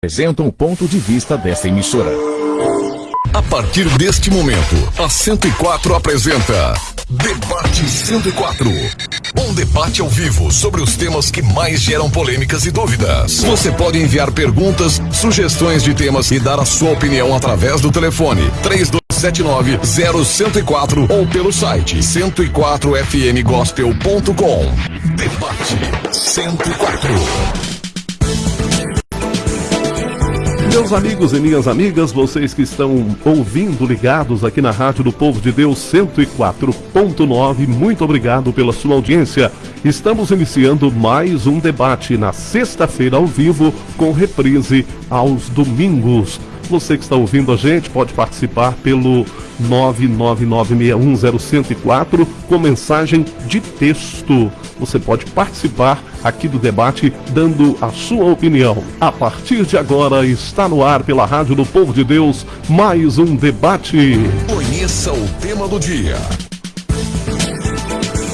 apresentam o ponto de vista desta emissora. A partir deste momento, a 104 apresenta Debate 104. Um debate ao vivo sobre os temas que mais geram polêmicas e dúvidas. Você pode enviar perguntas, sugestões de temas e dar a sua opinião através do telefone 3279-0104 ou pelo site 104fmgospel.com. Debate 104. Meus amigos e minhas amigas, vocês que estão ouvindo ligados aqui na Rádio do Povo de Deus 104.9, muito obrigado pela sua audiência. Estamos iniciando mais um debate na sexta-feira ao vivo, com reprise aos domingos. Você que está ouvindo a gente pode participar pelo 999610104 com mensagem de texto. Você pode participar aqui do debate dando a sua opinião. A partir de agora está no ar pela Rádio do Povo de Deus mais um debate. Conheça o tema do dia.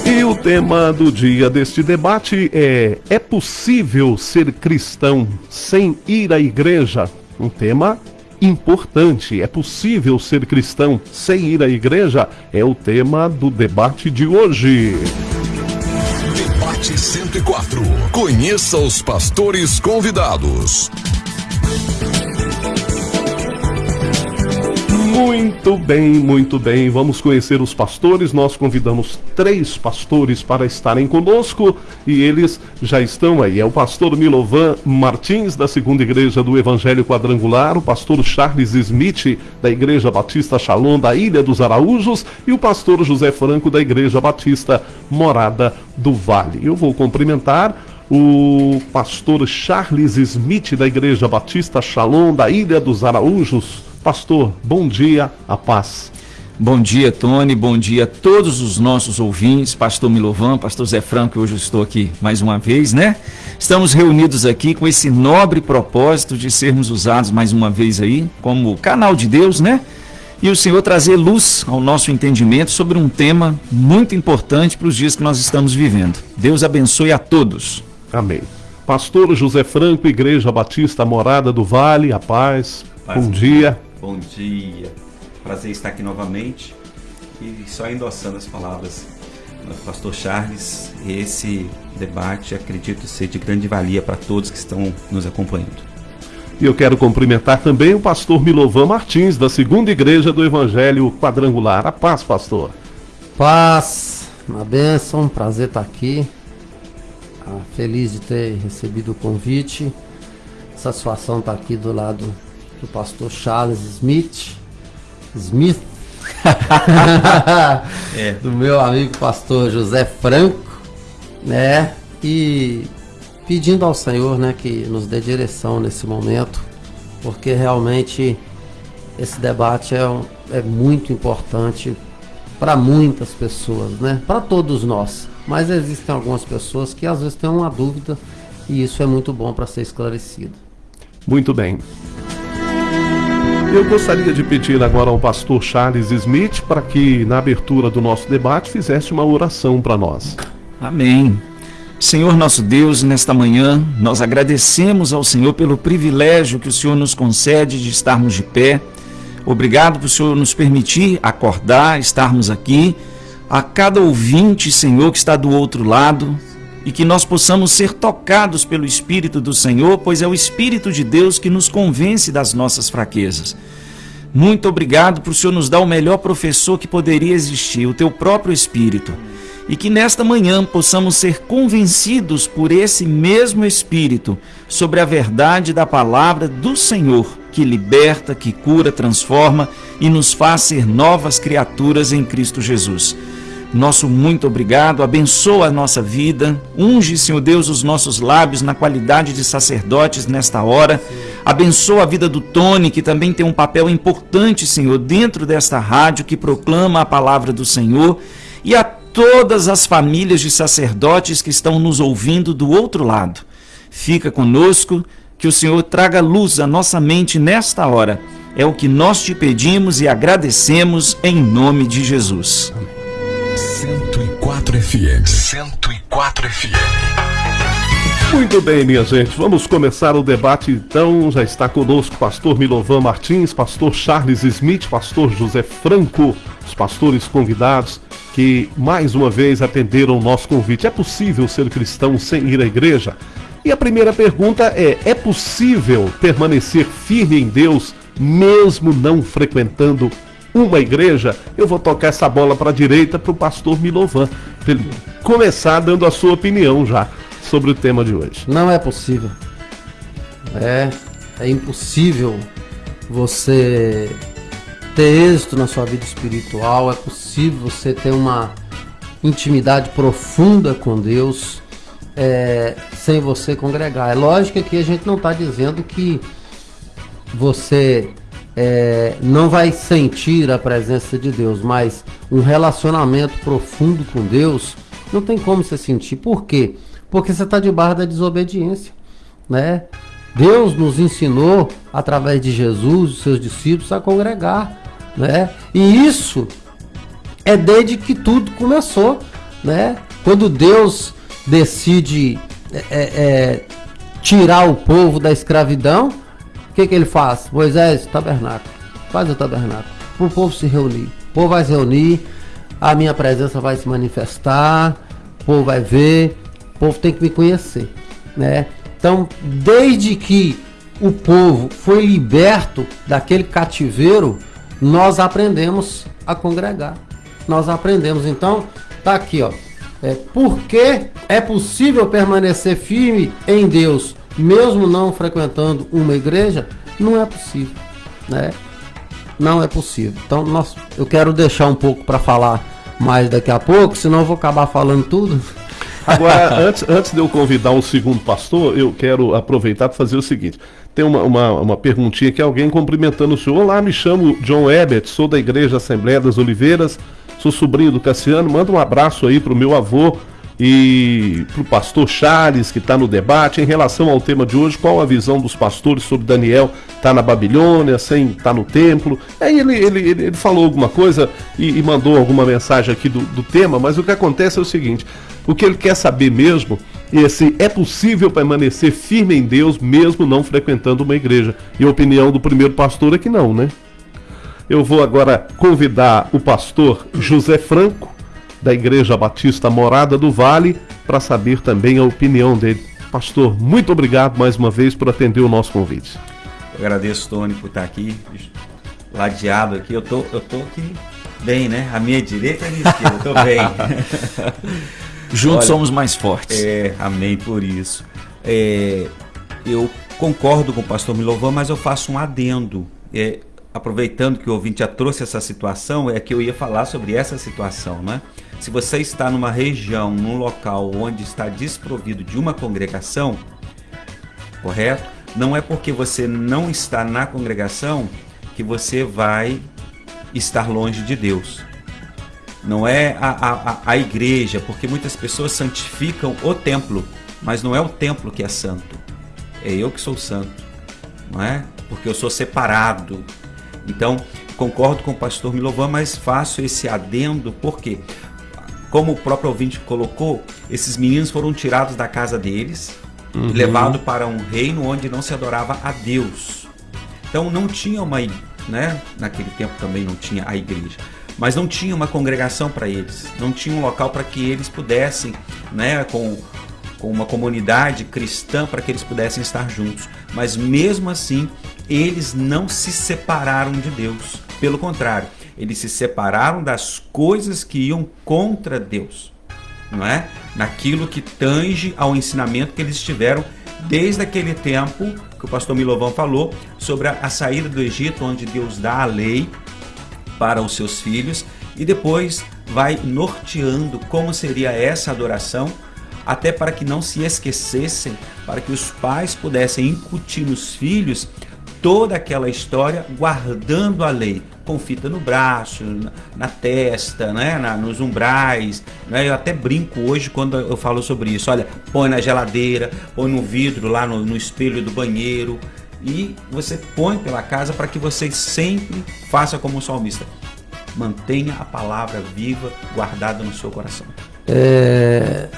E o tema do dia deste debate é: é possível ser cristão sem ir à igreja? Um tema importante. É possível ser cristão sem ir à igreja? É o tema do debate de hoje. Debate 104. Conheça os pastores convidados. Muito bem, muito bem. Vamos conhecer os pastores. Nós convidamos três pastores para estarem conosco e eles já estão aí. É o pastor Milovan Martins, da Segunda Igreja do Evangelho Quadrangular, o pastor Charles Smith, da Igreja Batista Shalom, da Ilha dos Araújos, e o pastor José Franco, da Igreja Batista Morada do Vale. Eu vou cumprimentar o pastor Charles Smith, da Igreja Batista Shalom, da Ilha dos Araújos. Pastor, bom dia, a paz. Bom dia, Tony. Bom dia a todos os nossos ouvintes. Pastor Milovan, Pastor Zé Franco, hoje eu estou aqui mais uma vez, né? Estamos reunidos aqui com esse nobre propósito de sermos usados mais uma vez aí como canal de Deus, né? E o Senhor trazer luz ao nosso entendimento sobre um tema muito importante para os dias que nós estamos vivendo. Deus abençoe a todos. Amém. Pastor José Franco, Igreja Batista Morada do Vale, a paz. paz bom dia. Bom dia. Prazer estar aqui novamente. E só endossando as palavras do pastor Charles, esse debate acredito ser de grande valia para todos que estão nos acompanhando. E eu quero cumprimentar também o pastor Milovan Martins, da Segunda Igreja do Evangelho Quadrangular. A paz, pastor. Paz, uma bênção, prazer estar aqui. Ah, feliz de ter recebido o convite. Satisfação estar aqui do lado do pastor Charles Smith. Smith. é. Do meu amigo pastor José Franco, né? E pedindo ao Senhor, né, que nos dê direção nesse momento, porque realmente esse debate é, um, é muito importante para muitas pessoas, né? Para todos nós. Mas existem algumas pessoas que às vezes têm uma dúvida e isso é muito bom para ser esclarecido. Muito bem. Eu gostaria de pedir agora ao pastor Charles Smith para que, na abertura do nosso debate, fizesse uma oração para nós. Amém. Senhor nosso Deus, nesta manhã, nós agradecemos ao Senhor pelo privilégio que o Senhor nos concede de estarmos de pé. Obrigado por o Senhor nos permitir acordar, estarmos aqui. A cada ouvinte, Senhor, que está do outro lado, e que nós possamos ser tocados pelo Espírito do Senhor, pois é o Espírito de Deus que nos convence das nossas fraquezas. Muito obrigado por o Senhor nos dar o melhor professor que poderia existir, o teu próprio Espírito. E que nesta manhã possamos ser convencidos por esse mesmo Espírito sobre a verdade da palavra do Senhor, que liberta, que cura, transforma e nos faz ser novas criaturas em Cristo Jesus. Nosso muito obrigado, abençoa a nossa vida, unge, Senhor Deus, os nossos lábios na qualidade de sacerdotes nesta hora. Abençoa a vida do Tony, que também tem um papel importante, Senhor, dentro desta rádio que proclama a palavra do Senhor. E a todas as famílias de sacerdotes que estão nos ouvindo do outro lado. Fica conosco, que o Senhor traga luz à nossa mente nesta hora. É o que nós te pedimos e agradecemos em nome de Jesus. Amém. 104 FM. 104 FM. Muito bem, minha gente, vamos começar o debate então. Já está conosco o pastor Milovan Martins, pastor Charles Smith, pastor José Franco, os pastores convidados que mais uma vez atenderam o nosso convite. É possível ser cristão sem ir à igreja? E a primeira pergunta é: é possível permanecer firme em Deus mesmo não frequentando uma igreja? Eu vou tocar essa bola para a direita para o pastor Milovan, para ele começar dando a sua opinião já sobre o tema de hoje. Não é possível. É, é impossível você ter êxito na sua vida espiritual, é possível você ter uma intimidade profunda com Deus é, sem você congregar. É lógico que a gente não está dizendo que você é, não vai sentir a presença de Deus, mas um relacionamento profundo com Deus não tem como você sentir. Por quê? Porque você está debaixo da desobediência, né? Deus nos ensinou através de Jesus, os seus discípulos, a congregar, né? E isso é desde que tudo começou, né? Quando Deus decide é, é, é tirar o povo da escravidão, o que, que ele faz? Moisés, tabernáculo, faz o tabernáculo, para o povo se reunir. O povo vai se reunir, a minha presença vai se manifestar, o povo vai ver, o povo tem que me conhecer, né? Então, desde que o povo foi liberto daquele cativeiro, nós aprendemos a congregar. Nós aprendemos. Então, tá aqui, ó. É, porque é possível permanecer firme em Deus, mesmo não frequentando uma igreja? Não é possível, né? Não é possível. Então, nós, eu quero deixar um pouco para falar mais daqui a pouco, senão eu vou acabar falando tudo. Agora, antes, antes de eu convidar o segundo pastor, eu quero aproveitar para fazer o seguinte. Tem uma, uma, uma perguntinha que alguém cumprimentando o senhor. Olá, me chamo John Ebert, sou da Igreja Assembleia das Oliveiras, sou sobrinho do Cassiano. Manda um abraço aí para o meu avô e para o pastor Charles, que está no debate. Em relação ao tema de hoje, qual a visão dos pastores sobre Daniel tá na Babilônia, sem tá no templo? Aí ele, ele, ele, ele falou alguma coisa e, e, mandou alguma mensagem aqui do, do tema, mas o que acontece é o seguinte: o que ele quer saber mesmo é se é possível permanecer firme em Deus mesmo não frequentando uma igreja. E a opinião do primeiro pastor é que não, né? Eu vou agora convidar o pastor José Franco da Igreja Batista Morada do Vale, para saber também a opinião dele. Pastor, muito obrigado mais uma vez por atender o nosso convite. Eu agradeço, Tony, por estar aqui, ladeado aqui. Eu tô, eu tô aqui bem, né? A minha direita e a minha esquerda, eu tô bem. Juntos Olha, somos mais fortes. É, amém por isso. É, eu concordo com o pastor Milovan, mas eu faço um adendo. É, aproveitando que o ouvinte já trouxe essa situação, é que eu ia falar sobre essa situação, né? Se você está numa região, num local onde está desprovido de uma congregação, correto? Não é porque você não está na congregação que você vai estar longe de Deus. Não é a, a, a igreja, porque muitas pessoas santificam o templo, mas não é o templo que é santo. É eu que sou santo, não é? Porque eu sou separado. Então, concordo com o pastor Milovan, mas faço esse adendo porque como o próprio ouvinte colocou, esses meninos foram tirados da casa deles uhum. e levados para um reino onde não se adorava a Deus. Então não tinha uma, né? Naquele tempo também não tinha a igreja, mas não tinha uma congregação para eles, não tinha um local para que eles pudessem, né? Com com uma comunidade cristã para que eles pudessem estar juntos. Mas mesmo assim, eles não se separaram de Deus. Pelo contrário, eles se separaram das coisas que iam contra Deus, não é? Naquilo que tange ao ensinamento que eles tiveram desde aquele tempo que o pastor Milovan falou sobre a, saída do Egito, onde Deus dá a lei para os seus filhos e depois vai norteando como seria essa adoração, até para que não se esquecessem, para que os pais pudessem incutir nos filhos toda aquela história guardando a lei, com fita no braço, na, na testa, né, na, nos umbrais. Né? Eu até brinco hoje quando eu falo sobre isso. Olha, põe na geladeira, põe no vidro lá no, no espelho do banheiro e você põe pela casa para que você sempre faça como o salmista. Mantenha a palavra viva, guardada no seu coração. É...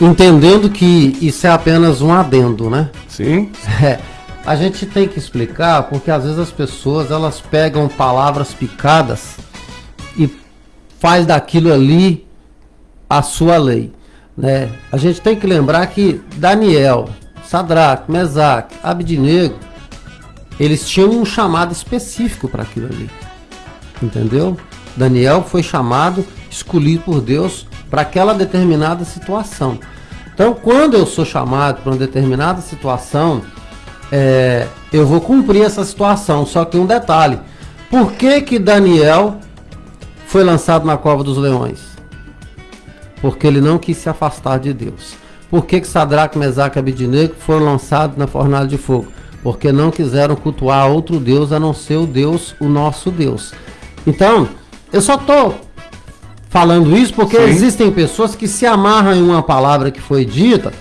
entendendo que isso é apenas um adendo, né? Sim. É, a gente tem que explicar porque às vezes as pessoas elas pegam palavras picadas e faz daquilo ali a sua lei, né? A gente tem que lembrar que Daniel, Sadraque, Mesaque, Abdinego, eles tinham um chamado específico para aquilo ali. Entendeu? Daniel foi chamado, escolhido por Deus para aquela determinada situação. Então, quando eu sou chamado para uma determinada situação, é, eu vou cumprir essa situação. Só que um detalhe: por que que Daniel foi lançado na cova dos leões? Porque ele não quis se afastar de Deus. Por que que Sadraque, Mesaque e Abednego foram lançados na fornalha de fogo? Porque não quiseram cultuar outro Deus a não ser o Deus, o nosso Deus. Então, eu só estou falando isso porque Sim. existem pessoas que se amarram em uma palavra que foi dita,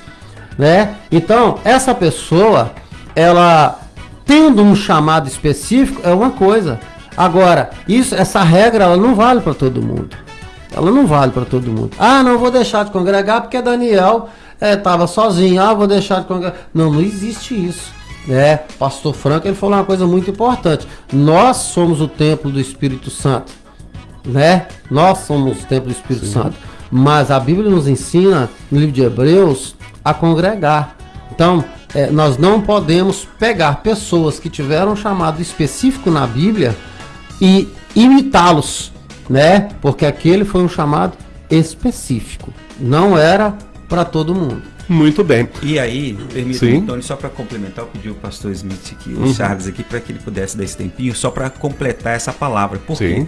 né? Então, essa pessoa, ela tendo um chamado específico é uma coisa. Agora, isso, essa regra, ela não vale para todo mundo. Ela não vale para todo mundo. Ah, não vou deixar de congregar porque Daniel estava é, sozinho. Ah, vou deixar de congregar. Não, não existe isso. É, Pastor Franco ele falou uma coisa muito importante. Nós somos o templo do Espírito Santo né? Nós somos o templo do Espírito Sim. Santo. Mas a Bíblia nos ensina, no livro de Hebreus, a congregar. Então, é, nós não podemos pegar pessoas que tiveram um chamado específico na Bíblia e imitá-los, né? Porque aquele foi um chamado específico. Não era para todo mundo. Muito bem. E aí, permita, Tony, só para complementar, eu pedi o pastor Smith aqui, o uhum. Charles aqui, para que ele pudesse dar esse tempinho, só para completar essa palavra. Por Sim. quê?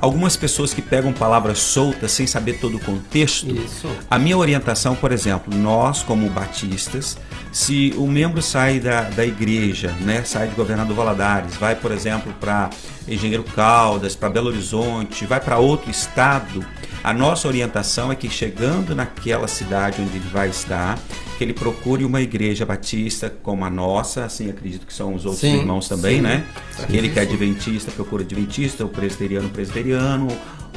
Algumas pessoas que pegam palavras soltas sem saber todo o contexto. Isso. A minha orientação, por exemplo, nós como batistas, se o membro sai da, da igreja, né, sai de Governador Valadares, vai, por exemplo, para Engenheiro Caldas, para Belo Horizonte, vai para outro estado, a nossa orientação é que chegando naquela cidade onde ele vai estar, que ele procure uma igreja batista como a nossa, assim acredito que são os outros sim, irmãos também, sim. né? Sim, Aquele que é adventista procura adventista, o presbiteriano, presbiteriano,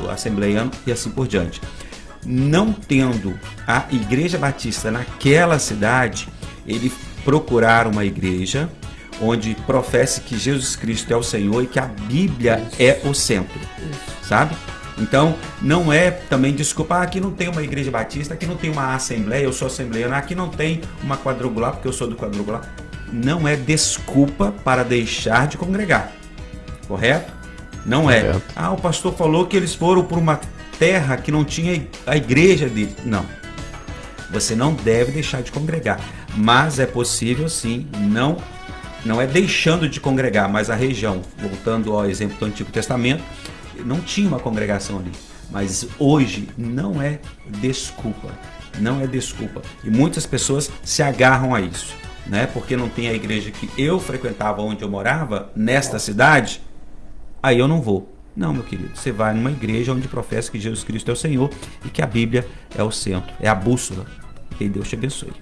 o assembleiano e assim por diante. Não tendo a igreja batista naquela cidade, ele procurar uma igreja onde professe que Jesus Cristo é o Senhor e que a Bíblia é o centro, sabe? Então, não é também desculpa, ah, aqui não tem uma igreja batista, aqui não tem uma assembleia, eu sou assembleiano, aqui não tem uma quadrangular, porque eu sou do quadrangular. Não é desculpa para deixar de congregar. Correto? Não é. Correto. Ah, o pastor falou que eles foram por uma terra que não tinha a igreja dele. Não. Você não deve deixar de congregar. Mas é possível sim, não não é deixando de congregar, mas a região, voltando ao exemplo do Antigo Testamento, não tinha uma congregação ali. Mas hoje não é desculpa. Não é desculpa. E muitas pessoas se agarram a isso. Né? Porque não tem a igreja que eu frequentava onde eu morava, nesta cidade, aí eu não vou. Não, meu querido, você vai numa igreja onde professa que Jesus Cristo é o Senhor e que a Bíblia é o centro, é a bússola. Que Deus te abençoe.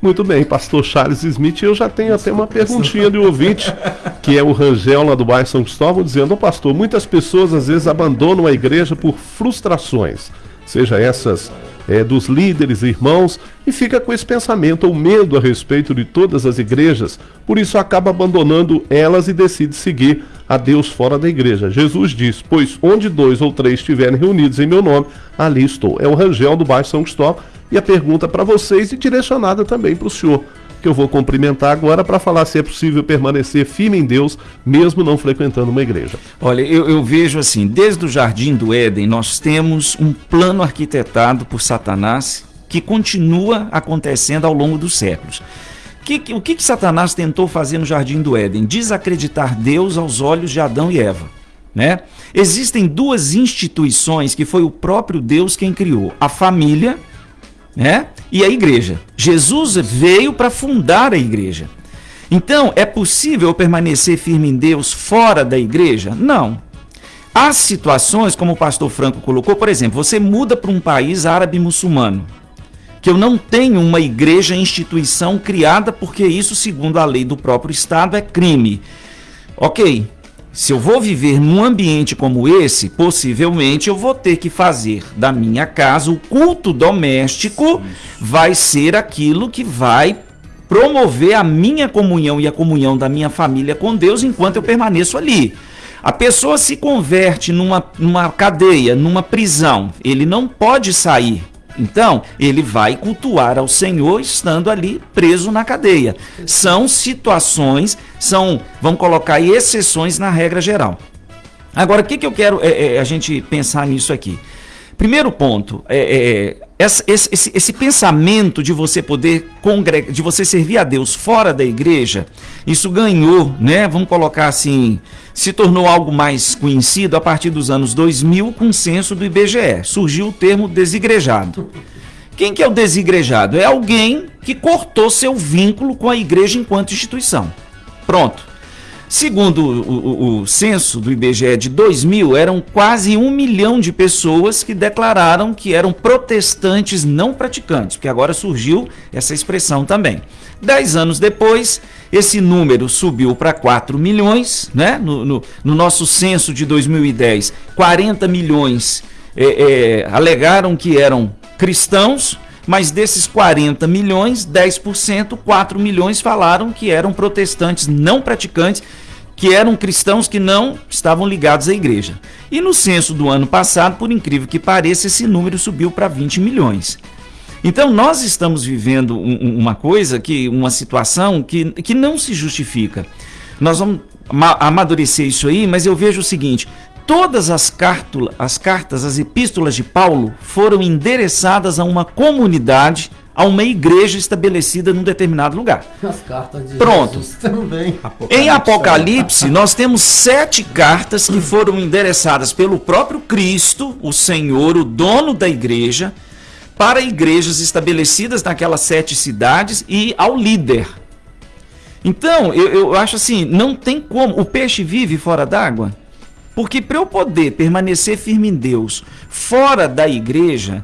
Muito bem, pastor Charles Smith, eu já tenho até uma perguntinha do ouvinte, que é o Rangel lá do bairro São Cristóvão, dizendo, oh, pastor, muitas pessoas às vezes abandonam a igreja por frustrações, seja essas é, dos líderes irmãos, e fica com esse pensamento ou medo a respeito de todas as igrejas, por isso acaba abandonando elas e decide seguir a Deus fora da igreja. Jesus diz, pois onde dois ou três estiverem reunidos em meu nome, ali estou. É o Rangel do bairro São Cristóvão e a pergunta para vocês e direcionada também para o senhor, que eu vou cumprimentar agora para falar se é possível permanecer firme em Deus, mesmo não frequentando uma igreja. Olha, eu, eu vejo assim, desde o Jardim do Éden, nós temos um plano arquitetado por Satanás que continua acontecendo ao longo dos séculos. Que, o que, que Satanás tentou fazer no Jardim do Éden? Desacreditar Deus aos olhos de Adão e Eva. Né? Existem duas instituições que foi o próprio Deus quem criou: a família né? E a igreja. Jesus veio para fundar a igreja. Então, é possível permanecer firme em Deus fora da igreja? Não. Há situações, como o pastor Franco colocou, por exemplo, você muda para um país árabe muçulmano, que eu não tenho uma igreja instituição criada porque isso, segundo a lei do próprio Estado, é crime. Ok, se eu vou viver num ambiente como esse, possivelmente eu vou ter que fazer da minha casa o culto doméstico vai ser aquilo que vai promover a minha comunhão e a comunhão da minha família com Deus enquanto eu permaneço ali. A pessoa se converte numa, numa cadeia, numa prisão, ele não pode sair. Então, ele vai cultuar ao Senhor estando ali preso na cadeia. São situações, são, vamos colocar exceções na regra geral. Agora, o que, que eu quero é, é, a gente pensar nisso aqui? Primeiro ponto, é, é esse, esse, esse, pensamento de você poder congregar, de você servir a Deus fora da igreja, isso ganhou, né? Vamos colocar assim, se tornou algo mais conhecido a partir dos anos 2000 com o censo do IBGE. Surgiu o termo desigrejado. Quem que é o desigrejado? É alguém que cortou seu vínculo com a igreja enquanto instituição. Pronto. Segundo o, o, o, censo do IBGE de 2000, eram quase um milhão de pessoas que declararam que eram protestantes não praticantes, porque agora surgiu essa expressão também. Dez anos depois, esse número subiu para 4 milhões, né? No, no, no, nosso censo de 2010, 40 milhões é, é, alegaram que eram cristãos, mas desses 40 milhões, 10%, 4 milhões falaram que eram protestantes não praticantes, que eram cristãos que não estavam ligados à igreja. E no censo do ano passado, por incrível que pareça, esse número subiu para 20 milhões. Então nós estamos vivendo um, uma coisa que uma situação que, que não se justifica. Nós vamos amadurecer isso aí, mas eu vejo o seguinte: todas as, cartula, as cartas, as epístolas de Paulo foram endereçadas a uma comunidade, a uma igreja estabelecida num determinado lugar. As cartas de Pronto. Jesus também. Apocalipse. Em Apocalipse, nós temos sete cartas que foram endereçadas pelo próprio Cristo, o Senhor, o dono da igreja, para igrejas estabelecidas naquelas sete cidades e ao líder. Então, eu, eu acho assim, não tem como. O peixe vive fora d'água? Porque para eu poder permanecer firme em Deus fora da igreja,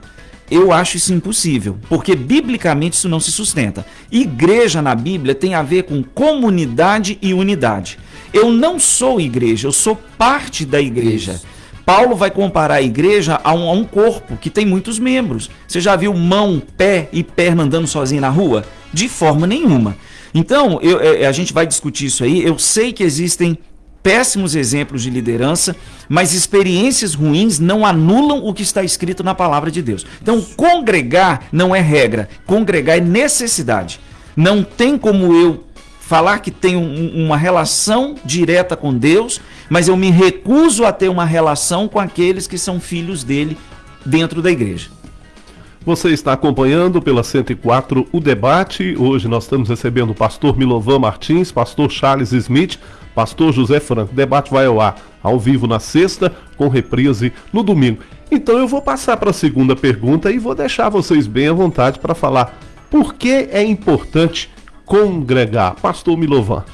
eu acho isso impossível, porque biblicamente isso não se sustenta. Igreja na Bíblia tem a ver com comunidade e unidade. Eu não sou igreja, eu sou parte da igreja. Isso. Paulo vai comparar a igreja a um, a um, corpo que tem muitos membros. Você já viu mão, pé e perna andando sozinho na rua? De forma nenhuma. Então, eu, é, a gente vai discutir isso aí. Eu sei que existem péssimos exemplos de liderança, mas experiências ruins não anulam o que está escrito na palavra de Deus. Então, congregar não é regra, congregar é necessidade. Não tem como eu falar que tenho uma relação direta com Deus, mas eu me recuso a ter uma relação com aqueles que são filhos dele dentro da igreja. Você está acompanhando pela 104 o debate. Hoje nós estamos recebendo o pastor Milovan Martins, pastor Charles Smith, Pastor José Franco. O debate vai ao ar ao vivo na sexta, com reprise no domingo. Então eu vou passar para a segunda pergunta e vou deixar vocês bem à vontade para falar por que é importante congregar. Pastor Milovan.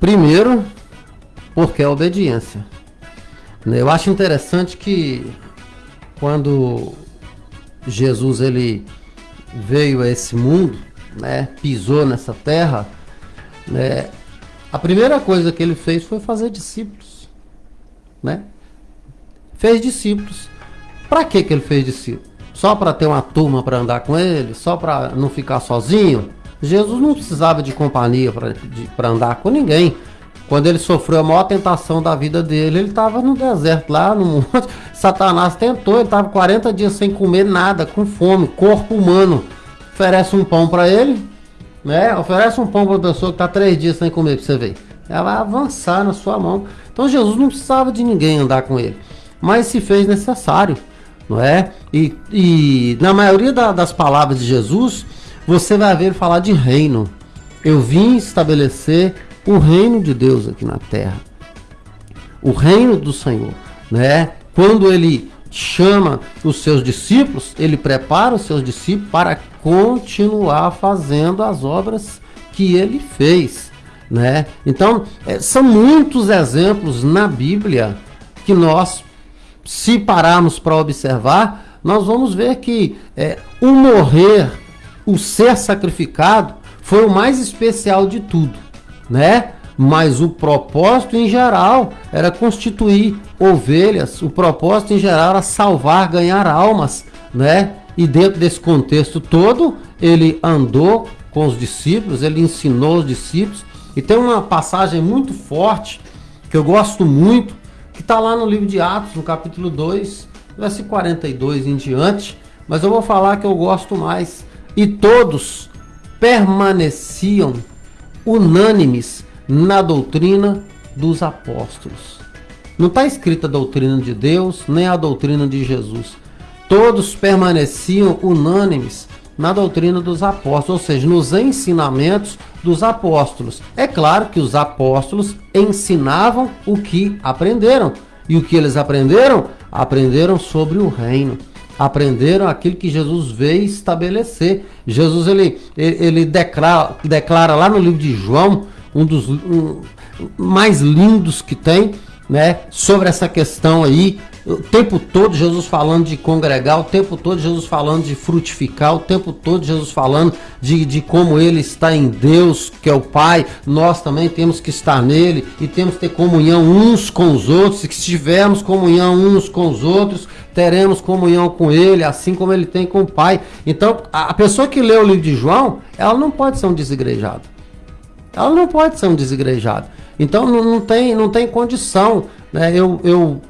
Primeiro, porque é obediência. Eu acho interessante que quando Jesus ele veio a esse mundo, né, pisou nessa terra, né, a primeira coisa que ele fez foi fazer discípulos, né? Fez discípulos. Para que que ele fez discípulos? Só para ter uma turma para andar com ele? Só para não ficar sozinho? Jesus não precisava de companhia para andar com ninguém. Quando ele sofreu a maior tentação da vida dele, ele estava no deserto, lá no monte. Satanás tentou, ele estava 40 dias sem comer nada, com fome, corpo humano. Oferece um pão para ele, né? Oferece um pão para uma pessoa que está três dias sem comer para você ver. Ela vai avançar na sua mão. Então Jesus não precisava de ninguém andar com ele, mas se fez necessário, não é? E, e na maioria da, das palavras de Jesus, você vai ver falar de reino. Eu vim estabelecer o reino de Deus aqui na terra, o reino do Senhor, né? Quando ele chama os seus discípulos, ele prepara os seus discípulos para continuar fazendo as obras que ele fez, né? Então, é, são muitos exemplos na Bíblia que nós, se pararmos para observar, nós vamos ver que é, o morrer, o ser sacrificado, foi o mais especial de tudo, né? mas o propósito em geral era constituir ovelhas, o propósito em geral era salvar, ganhar almas, né? E dentro desse contexto todo, ele andou com os discípulos, ele ensinou os discípulos. E tem uma passagem muito forte, que eu gosto muito, que está lá no livro de Atos, no capítulo 2, versículo 42 em diante. Mas eu vou falar que eu gosto mais. E todos permaneciam unânimes na doutrina dos apóstolos. Não está escrita a doutrina de Deus, nem a doutrina de Jesus. Todos permaneciam unânimes na doutrina dos apóstolos, ou seja, nos ensinamentos dos apóstolos. É claro que os apóstolos ensinavam o que aprenderam. E o que eles aprenderam? Aprenderam sobre o reino. Aprenderam aquilo que Jesus veio estabelecer. Jesus ele, ele declara, declara lá no livro de João, um dos um, mais lindos que tem, né, sobre essa questão aí o tempo todo Jesus falando de congregar, o tempo todo Jesus falando de frutificar, o tempo todo Jesus falando de, de como Ele está em Deus, que é o Pai, nós também temos que estar nele e temos que ter comunhão uns com os outros, e que se tivermos comunhão uns com os outros, teremos comunhão com Ele, assim como Ele tem com o Pai. Então, a pessoa que lê o livro de João, ela não pode ser um desigrejado. Ela não pode ser um desigrejado. Então, não, não tem, não tem condição. Né? Eu, eu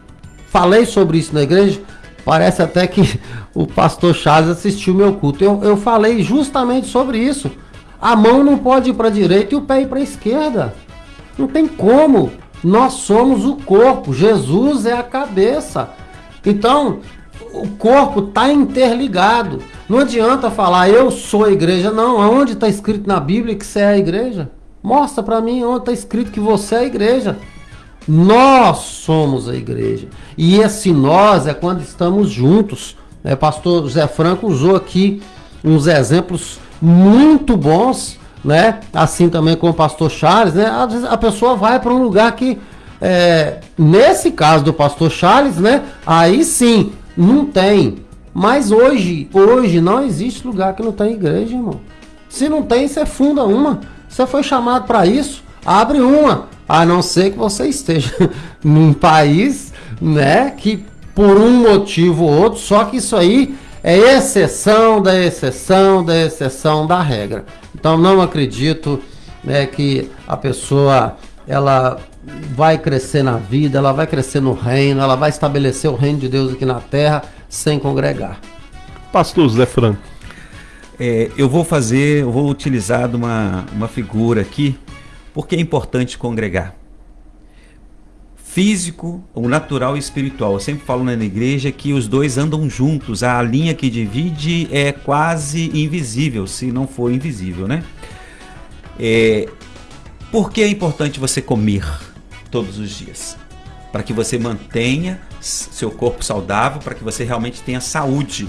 falei sobre isso na igreja. Parece até que o pastor Charles assistiu meu culto. Eu, eu falei justamente sobre isso. A mão não pode ir para a direita e o pé ir para a esquerda. Não tem como. Nós somos o corpo. Jesus é a cabeça. Então, o corpo está interligado. Não adianta falar eu sou a igreja. Não, aonde está escrito na Bíblia que você é a igreja? Mostra para mim onde está escrito que você é a igreja. Nós somos a igreja. E esse nós é quando estamos juntos. Né? Pastor José Franco usou aqui uns exemplos muito bons, né? Assim também com o pastor Charles, né? Às vezes a pessoa vai para um lugar que, é, nesse caso do pastor Charles, né? Aí sim, não tem. Mas hoje, hoje não existe lugar que não tem igreja, irmão. Se não tem, você funda uma. Você foi chamado para isso, abre uma a não ser que você esteja num país, né, que por um motivo ou outro, só que isso aí é exceção da exceção da exceção da regra. Então não acredito né, que a pessoa ela vai crescer na vida, ela vai crescer no reino, ela vai estabelecer o reino de Deus aqui na terra sem congregar. Pastor Zé Franco. É, eu vou fazer, eu vou utilizar uma, uma figura aqui por que é importante congregar? Físico, o natural e espiritual. Eu sempre falo na igreja que os dois andam juntos. A linha que divide é quase invisível, se não for invisível, né? É... Por que é importante você comer todos os dias? Para que você mantenha seu corpo saudável, para que você realmente tenha saúde,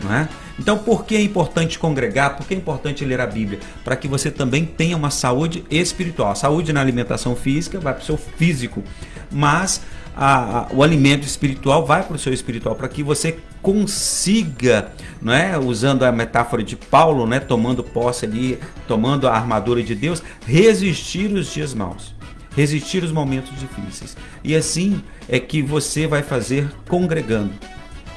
não é? Então, por que é importante congregar? Por que é importante ler a Bíblia? Para que você também tenha uma saúde espiritual. A saúde na alimentação física vai para o seu físico, mas a, a, o alimento espiritual vai para o seu espiritual, para que você consiga, não é? usando a metáfora de Paulo, né? tomando posse ali, tomando a armadura de Deus, resistir os dias maus resistir os momentos difíceis. E assim é que você vai fazer congregando.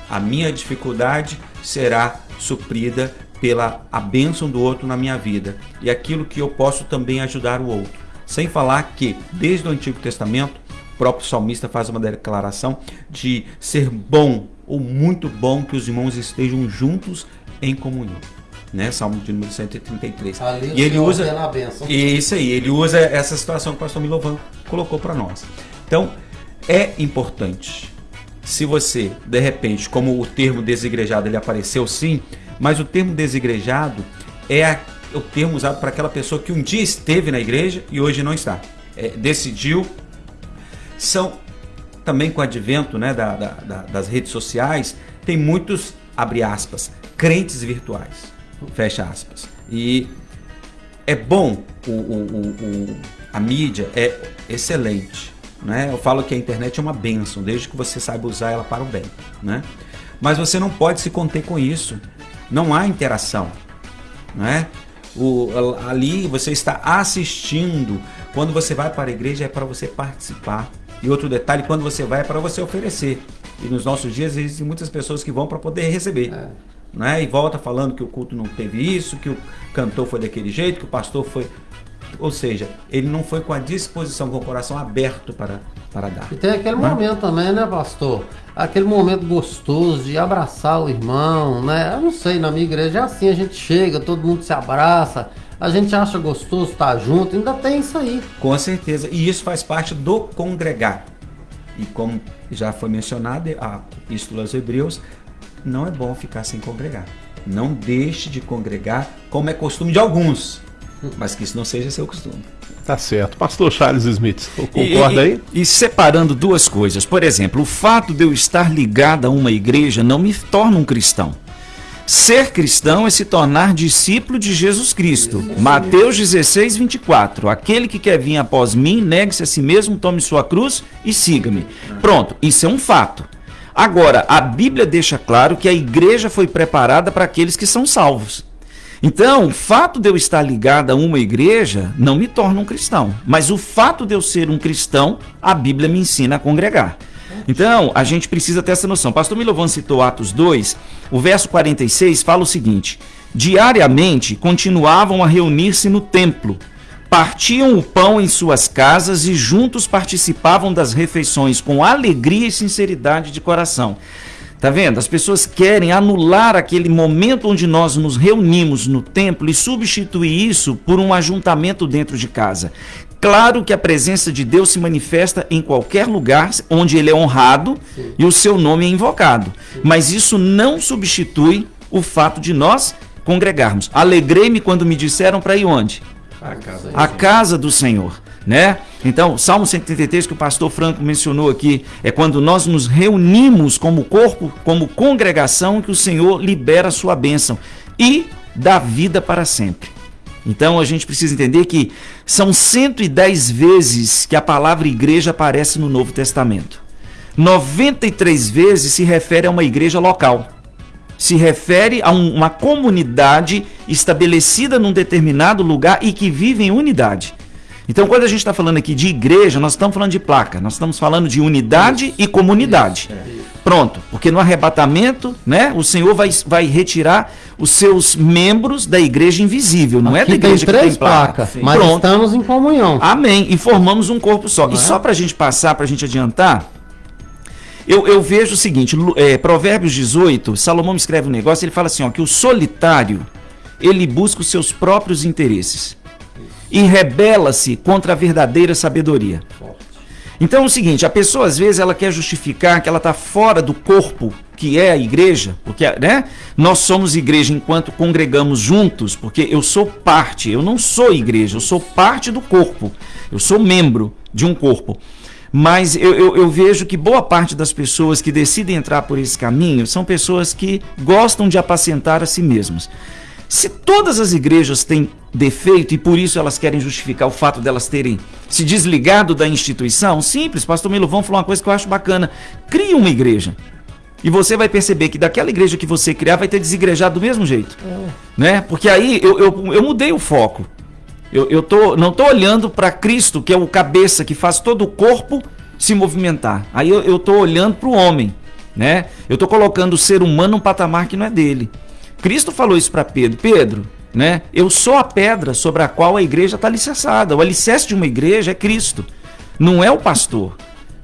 A minha dificuldade será suprida pela a bênção do outro na minha vida e aquilo que eu posso também ajudar o outro. Sem falar que, desde o Antigo Testamento, o próprio salmista faz uma declaração de ser bom ou muito bom que os irmãos estejam juntos em comunhão. Né? Salmo de número 133. Ali e ele usa isso aí, ele usa essa situação que o pastor Milovan colocou para nós. Então, é importante se você, de repente, como o termo desigrejado ele apareceu sim, mas o termo desigrejado é a, o termo usado para aquela pessoa que um dia esteve na igreja e hoje não está. É, decidiu. São também com o advento né, da, da, da, das redes sociais, tem muitos, abre aspas, crentes virtuais. Fecha aspas. E é bom, o, o, o, a mídia é excelente né? Eu falo que a internet é uma benção, desde que você saiba usar ela para o bem. Né? Mas você não pode se conter com isso. Não há interação. Né? O, ali você está assistindo Quando você vai para a igreja é para você participar. E outro detalhe, quando você vai é para você oferecer. E nos nossos dias existem muitas pessoas que vão para poder receber. É. Né? E volta falando que o culto não teve isso, que o cantor foi daquele jeito, que o pastor foi. Ou seja, ele não foi com a disposição, com o coração aberto para, para dar. E tem aquele momento também, né, pastor? Aquele momento gostoso de abraçar o irmão, né? Eu não sei, na minha igreja é assim, a gente chega, todo mundo se abraça, a gente acha gostoso estar junto, ainda tem isso aí. Com certeza. E isso faz parte do congregar. E como já foi mencionado, a Epístola aos Hebreus, não é bom ficar sem congregar. Não deixe de congregar, como é costume de alguns. Mas que isso não seja seu costume. Tá certo. Pastor Charles Smith, concorda aí? E, e separando duas coisas. Por exemplo, o fato de eu estar ligado a uma igreja não me torna um cristão. Ser cristão é se tornar discípulo de Jesus Cristo. Mateus 16, 24. Aquele que quer vir após mim, negue-se a si mesmo, tome sua cruz e siga-me. Pronto, isso é um fato. Agora, a Bíblia deixa claro que a igreja foi preparada para aqueles que são salvos. Então, o fato de eu estar ligado a uma igreja não me torna um cristão. Mas o fato de eu ser um cristão, a Bíblia me ensina a congregar. Então, a gente precisa ter essa noção. Pastor Milovan citou Atos 2, o verso 46 fala o seguinte: Diariamente continuavam a reunir-se no templo, partiam o pão em suas casas e juntos participavam das refeições com alegria e sinceridade de coração. Tá vendo? As pessoas querem anular aquele momento onde nós nos reunimos no templo e substituir isso por um ajuntamento dentro de casa. Claro que a presença de Deus se manifesta em qualquer lugar onde ele é honrado Sim. e o seu nome é invocado. Sim. Mas isso não substitui o fato de nós congregarmos. Alegrei-me quando me disseram para ir onde? A casa, a casa do Senhor, né? Então, Salmo 133 que o pastor Franco mencionou aqui, é quando nós nos reunimos como corpo, como congregação que o Senhor libera a sua bênção e dá vida para sempre. Então a gente precisa entender que são 110 vezes que a palavra igreja aparece no Novo Testamento. 93 vezes se refere a uma igreja local. Se refere a um, uma comunidade estabelecida num determinado lugar e que vive em unidade. Então, quando a gente está falando aqui de igreja, nós estamos falando de placa, nós estamos falando de unidade isso, e comunidade. Isso, é. Pronto, porque no arrebatamento, né, o Senhor vai, vai retirar os seus membros da igreja invisível, não é aqui é da igreja tem três que tem placa. Sim. Mas Pronto. estamos em comunhão. Amém. E formamos um corpo só. Não e é? só para a gente passar, para a gente adiantar, eu, eu, vejo o seguinte, é, Provérbios 18, Salomão escreve um negócio, ele fala assim, ó, que o solitário, ele busca os seus próprios interesses e rebela-se contra a verdadeira sabedoria. Então é o seguinte, a pessoa às vezes ela quer justificar que ela está fora do corpo que é a igreja, porque né, nós somos igreja enquanto congregamos juntos, porque eu sou parte, eu não sou igreja, eu sou parte do corpo, eu sou membro de um corpo. Mas eu, eu, eu, vejo que boa parte das pessoas que decidem entrar por esse caminho são pessoas que gostam de apacentar a si mesmas. Se todas as igrejas têm defeito e por isso elas querem justificar o fato delas terem se desligado da instituição, simples, pastor Milovão falou uma coisa que eu acho bacana. Crie uma igreja. E você vai perceber que daquela igreja que você criar vai ter desigrejado do mesmo jeito. É. Né? Porque aí eu, eu, eu mudei o foco. Eu, eu tô, não estou olhando para Cristo, que é o cabeça que faz todo o corpo se movimentar. Aí eu estou olhando para o homem. Né? Eu estou colocando o ser humano num patamar que não é dele. Cristo falou isso para Pedro: Pedro, né? Eu sou a pedra sobre a qual a igreja está alicerçada. O alicerce de uma igreja é Cristo, não é o pastor,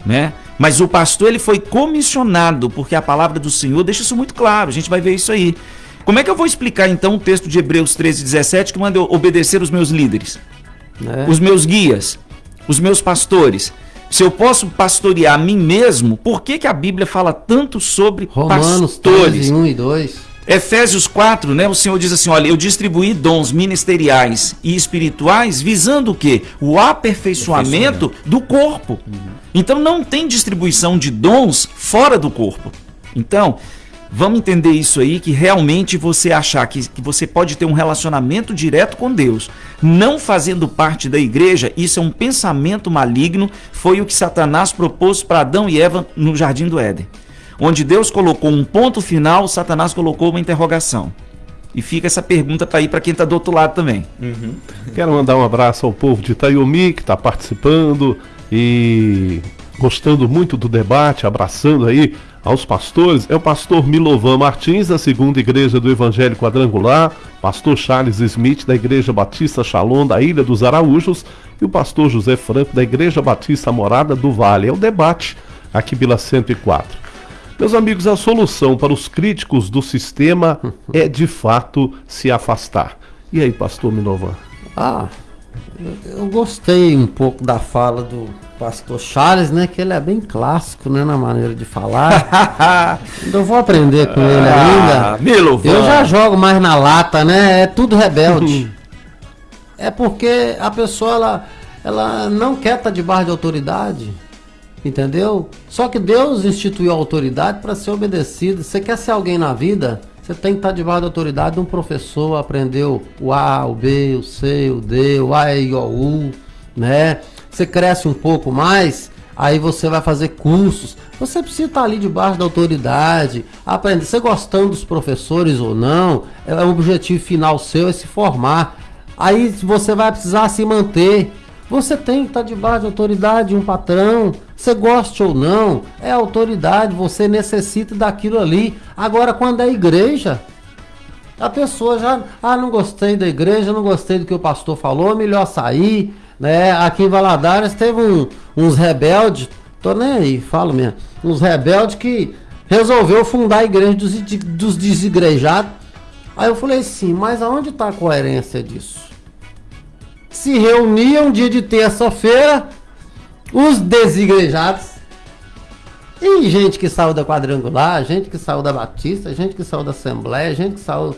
né? Mas o pastor ele foi comissionado, porque a palavra do Senhor deixa isso muito claro. A gente vai ver isso aí. Como é que eu vou explicar então o texto de Hebreus 13, 17 que manda eu obedecer os meus líderes, é. os meus guias, os meus pastores? Se eu posso pastorear a mim mesmo, por que, que a Bíblia fala tanto sobre Romanos pastores? 13, 1 e 2. Efésios 4, né? O Senhor diz assim: olha, eu distribuí dons ministeriais e espirituais visando o quê? O aperfeiçoamento do corpo. Uhum. Então não tem distribuição de dons fora do corpo. Então, vamos entender isso aí, que realmente você achar que, que você pode ter um relacionamento direto com Deus, não fazendo parte da igreja, isso é um pensamento maligno, foi o que Satanás propôs para Adão e Eva no jardim do Éden. Onde Deus colocou um ponto final, Satanás colocou uma interrogação. E fica essa pergunta para ir para quem está do outro lado também. Uhum. Quero mandar um abraço ao povo de Itaiomi que está participando e gostando muito do debate, abraçando aí aos pastores. É o pastor Milovan Martins, da segunda igreja do Evangelho Quadrangular, pastor Charles Smith, da Igreja Batista Shalom, da Ilha dos Araújos, e o pastor José Franco, da Igreja Batista Morada do Vale. É o debate aqui pela 104. Meus amigos, a solução para os críticos do sistema é de fato se afastar. E aí, pastor Milovan? Ah, eu gostei um pouco da fala do pastor Charles, né? Que ele é bem clássico, né? Na maneira de falar. eu vou aprender com ele ah, ainda. Milo, eu já jogo mais na lata, né? É tudo rebelde. é porque a pessoa, ela, ela não quer estar debaixo de autoridade. Entendeu? Só que Deus instituiu a autoridade para ser obedecido. Você quer ser alguém na vida? Você tem que estar debaixo da autoridade de um professor, aprendeu o A, o B, o C, o D, o A, E, o U, né? Você cresce um pouco mais, aí você vai fazer cursos. Você precisa estar ali debaixo da autoridade, aprender. Você gostando dos professores ou não, é o objetivo final seu é se formar. Aí você vai precisar se manter. Você tem que estar debaixo da autoridade de um patrão. Você goste ou não, é autoridade, você necessita daquilo ali. Agora, quando é igreja, a pessoa já, ah, não gostei da igreja, não gostei do que o pastor falou, melhor sair, né? Aqui em Valadares teve um, uns rebeldes, tô nem aí, falo mesmo, uns rebeldes que resolveu fundar a igreja dos, dos desigrejados. Aí eu falei assim, mas aonde está a coerência disso? Se reuniam dia de terça-feira, os desigrejados, e gente que saiu da quadrangular, gente que saiu da Batista, gente que saiu da Assembleia, gente que saiu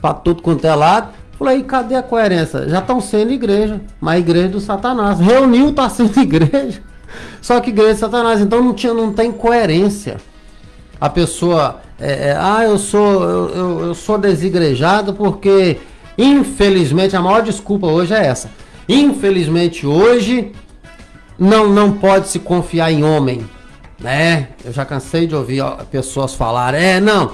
para tudo quanto é lado. Falei, cadê a coerência? Já estão sendo igreja, mas igreja do Satanás. Reuniu, está sendo igreja. Só que igreja de Satanás, então não, tinha, não tem coerência. A pessoa, é, é, ah, eu sou, eu, eu, eu sou desigrejado porque, infelizmente, a maior desculpa hoje é essa. Infelizmente hoje não, não pode se confiar em homem, né? Eu já cansei de ouvir pessoas falar, é, não,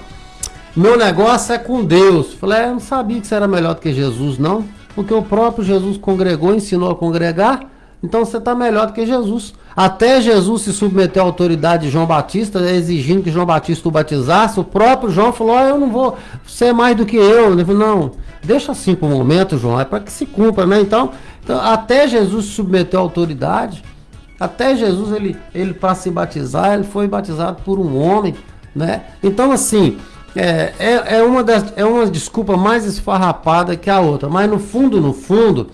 meu negócio é com Deus. Falei, é, eu não sabia que você era melhor do que Jesus, não. Porque o próprio Jesus congregou, ensinou a congregar. Então você está melhor do que Jesus. Até Jesus se submeteu à autoridade de João Batista, exigindo que João Batista o batizasse. O próprio João falou: oh, Eu não vou ser mais do que eu. Ele falou: Não, deixa assim por um momento, João, é para que se cumpra, né? Então, então, até Jesus se submeteu à autoridade. Até Jesus, ele, ele para se batizar, ele foi batizado por um homem, né? Então, assim, é, é, é, uma das, é uma desculpa mais esfarrapada que a outra, mas no fundo, no fundo,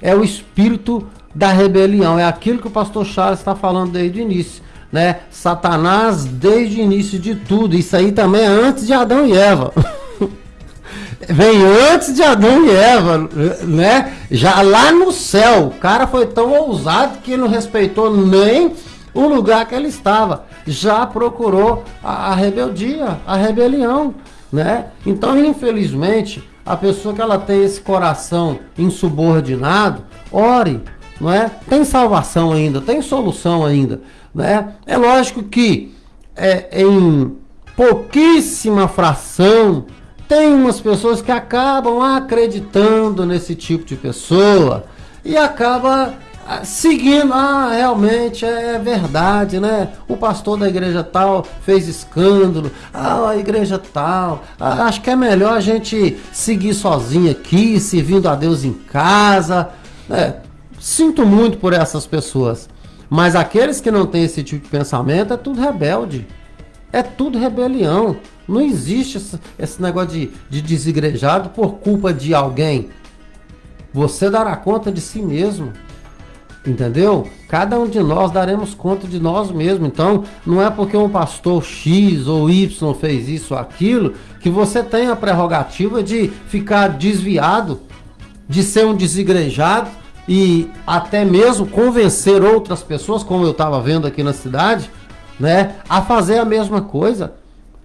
é o espírito da rebelião, é aquilo que o pastor Charles está falando desde o início, né? Satanás desde o início de tudo, isso aí também é antes de Adão e Eva. Vem antes de Adão e Eva, né? Já lá no céu, o cara foi tão ousado que não respeitou nem o lugar que ele estava. Já procurou a, a rebeldia, a rebelião, né? Então, infelizmente, a pessoa que ela tem esse coração insubordinado, ore, não é? Tem salvação ainda, tem solução ainda, né? É lógico que é, em pouquíssima fração tem umas pessoas que acabam acreditando nesse tipo de pessoa e acaba ah, seguindo, ah, realmente é verdade, né? O pastor da igreja tal fez escândalo, ah, a igreja tal, ah, acho que é melhor a gente seguir sozinho aqui, servindo a Deus em casa. É, sinto muito por essas pessoas, mas aqueles que não têm esse tipo de pensamento é tudo rebelde, é tudo rebelião. Não existe esse, negócio de, de desigrejado por culpa de alguém. Você dará conta de si mesmo. Entendeu? Cada um de nós daremos conta de nós mesmos. Então, não é porque um pastor X ou Y fez isso ou aquilo que você tem a prerrogativa de ficar desviado, de ser um desigrejado e até mesmo convencer outras pessoas, como eu estava vendo aqui na cidade, né, a fazer a mesma coisa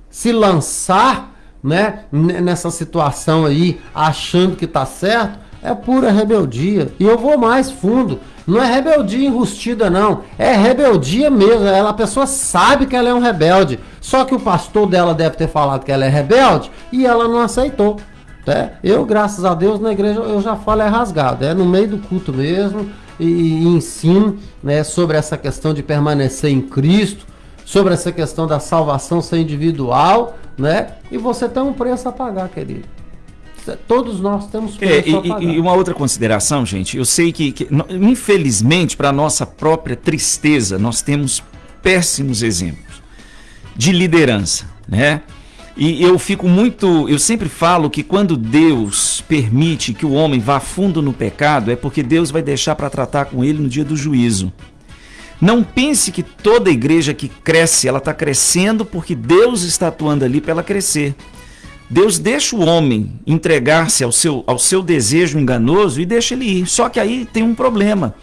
se lançar né, nessa situação aí, achando que tá certo, é pura rebeldia. E eu vou mais fundo. Não é rebeldia enrustida, não. É rebeldia mesmo. Ela, a pessoa sabe que ela é um rebelde. Só que o pastor dela deve ter falado que ela é rebelde e ela não aceitou. Né? Eu, graças a Deus, na igreja eu já falo é rasgado, é no meio do culto mesmo e, e ensino né, sobre essa questão de permanecer em Cristo, sobre essa questão da salvação ser individual, né? E você tem um preço a pagar, querido. Todos nós temos é, e, e, uma outra consideração, gente, eu sei que, que infelizmente, para nossa própria tristeza, nós temos péssimos exemplos de liderança, né? E eu fico muito, eu sempre falo que quando Deus permite que o homem vá fundo no pecado, é porque Deus vai deixar para tratar com ele no dia do juízo. Não pense que toda igreja que cresce, ela está crescendo porque Deus está atuando ali para ela crescer. Deus deixa o homem entregar-se ao seu, ao seu desejo enganoso e deixa ele ir. Só que aí tem um problema.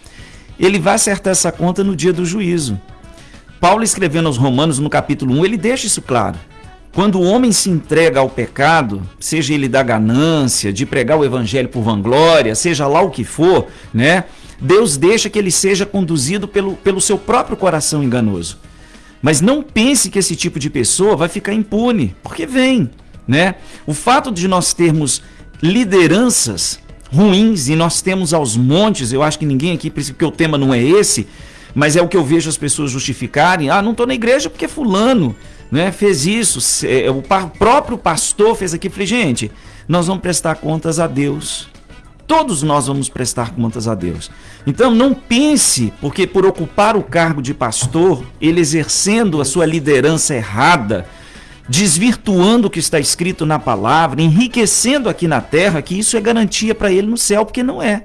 Ele vai acertar essa conta no dia do juízo. Paulo escrevendo aos Romanos no capítulo 1, ele deixa isso claro. Quando o homem se entrega ao pecado, seja ele da ganância, de pregar o evangelho por vanglória, seja lá o que for, né? Deus deixa que ele seja conduzido pelo, pelo seu próprio coração enganoso. Mas não pense que esse tipo de pessoa vai ficar impune, porque vem, né? O fato de nós termos lideranças ruins e nós temos aos montes, eu acho que ninguém aqui, porque o tema não é esse, mas é o que eu vejo as pessoas justificarem. Ah, não estou na igreja porque fulano né, fez isso. É, o próprio pastor fez aqui. Falei, gente, nós vamos prestar contas a Deus. Todos nós vamos prestar contas a Deus. Então não pense, porque por ocupar o cargo de pastor, ele exercendo a sua liderança errada, desvirtuando o que está escrito na palavra, enriquecendo aqui na terra, que isso é garantia para ele no céu, porque não é.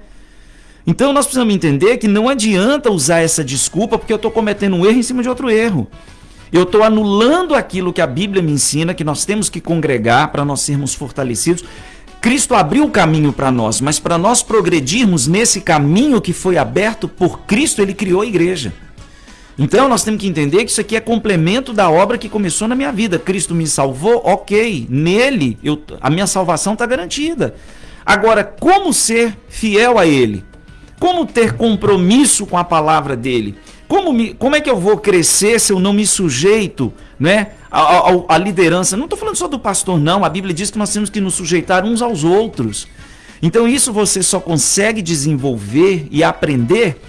Então nós precisamos entender que não adianta usar essa desculpa porque eu estou cometendo um erro em cima de outro erro. Eu estou anulando aquilo que a Bíblia me ensina, que nós temos que congregar para nós sermos fortalecidos. Cristo abriu o caminho para nós, mas para nós progredirmos nesse caminho que foi aberto por Cristo, ele criou a igreja. Então nós temos que entender que isso aqui é complemento da obra que começou na minha vida. Cristo me salvou, ok. Nele eu, a minha salvação está garantida. Agora, como ser fiel a Ele? Como ter compromisso com a palavra dele? Como, me, como é que eu vou crescer se eu não me sujeito né, a, a, a liderança? Não estou falando só do pastor, não. A Bíblia diz que nós temos que nos sujeitar uns aos outros. Então, isso você só consegue desenvolver e aprender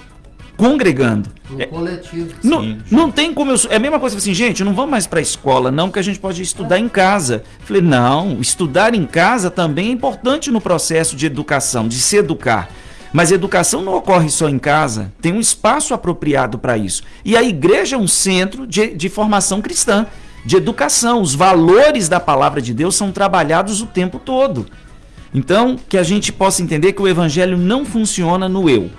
congregando. No é, coletivo. Não, sim, não tem como eu. É a mesma coisa assim, gente, não vamos mais para a escola, não, porque a gente pode estudar em casa. Falei, não, estudar em casa também é importante no processo de educação, de se educar. Mas educação não ocorre só em casa, tem um espaço apropriado para isso. E a igreja é um centro de, de formação cristã, de educação. Os valores da palavra de Deus são trabalhados o tempo todo. Então, que a gente possa entender que o evangelho não funciona no eu.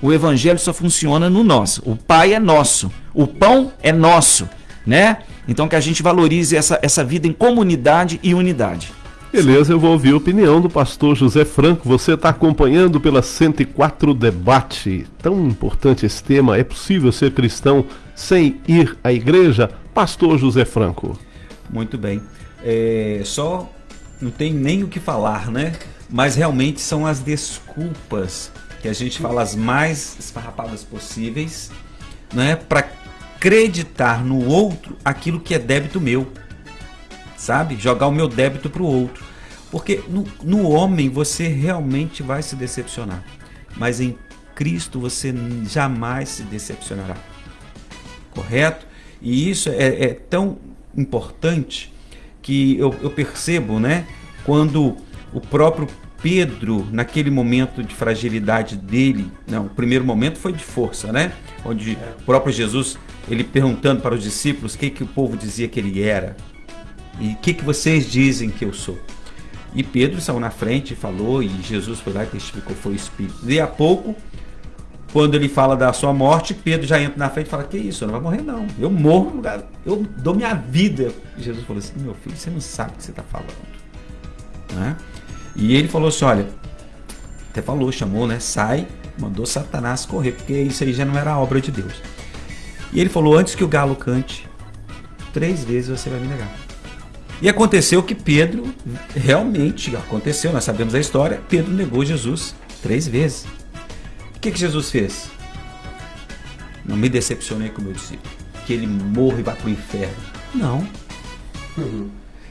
O evangelho só funciona no nosso. O pai é nosso, o pão é nosso, né? Então que a gente valorize essa, essa vida em comunidade e unidade. Beleza, eu vou ouvir a opinião do pastor José Franco. Você está acompanhando pela 104 Debate. Tão importante esse tema. É possível ser cristão sem ir à igreja? Pastor José Franco. Muito bem. É, só não tem nem o que falar, né? Mas realmente são as desculpas que a gente fala as mais esfarrapadas possíveis, né? Para acreditar no outro aquilo que é débito meu sabe? Jogar o meu débito para o outro. Porque no, no homem você realmente vai se decepcionar, mas em Cristo você jamais se decepcionará. Correto? E isso é, é tão importante que eu, eu, percebo, né? Quando o próprio Pedro, naquele momento de fragilidade dele, não, o primeiro momento foi de força, né? Onde o próprio Jesus, ele perguntando para os discípulos o que, que o povo dizia que ele era. E o que, que vocês dizem que eu sou? E Pedro saiu na frente e falou, e Jesus foi lá e testificou, foi o Espírito. E a pouco, quando ele fala da sua morte, Pedro já entra na frente e fala, que isso, eu não vai morrer não. Eu morro no lugar, eu dou minha vida. E Jesus falou assim, meu filho, você não sabe o que você está falando. Né? E ele falou assim, olha, até falou, chamou, né? Sai, mandou Satanás correr, porque isso aí já não era obra de Deus. E ele falou, antes que o galo cante, três vezes você vai me negar. E aconteceu que Pedro, realmente aconteceu, nós sabemos a história, Pedro negou Jesus três vezes. O que, que Jesus fez? Não me decepcionei com o meu discípulo. Que ele morra e vá para o inferno. Não. Uhum.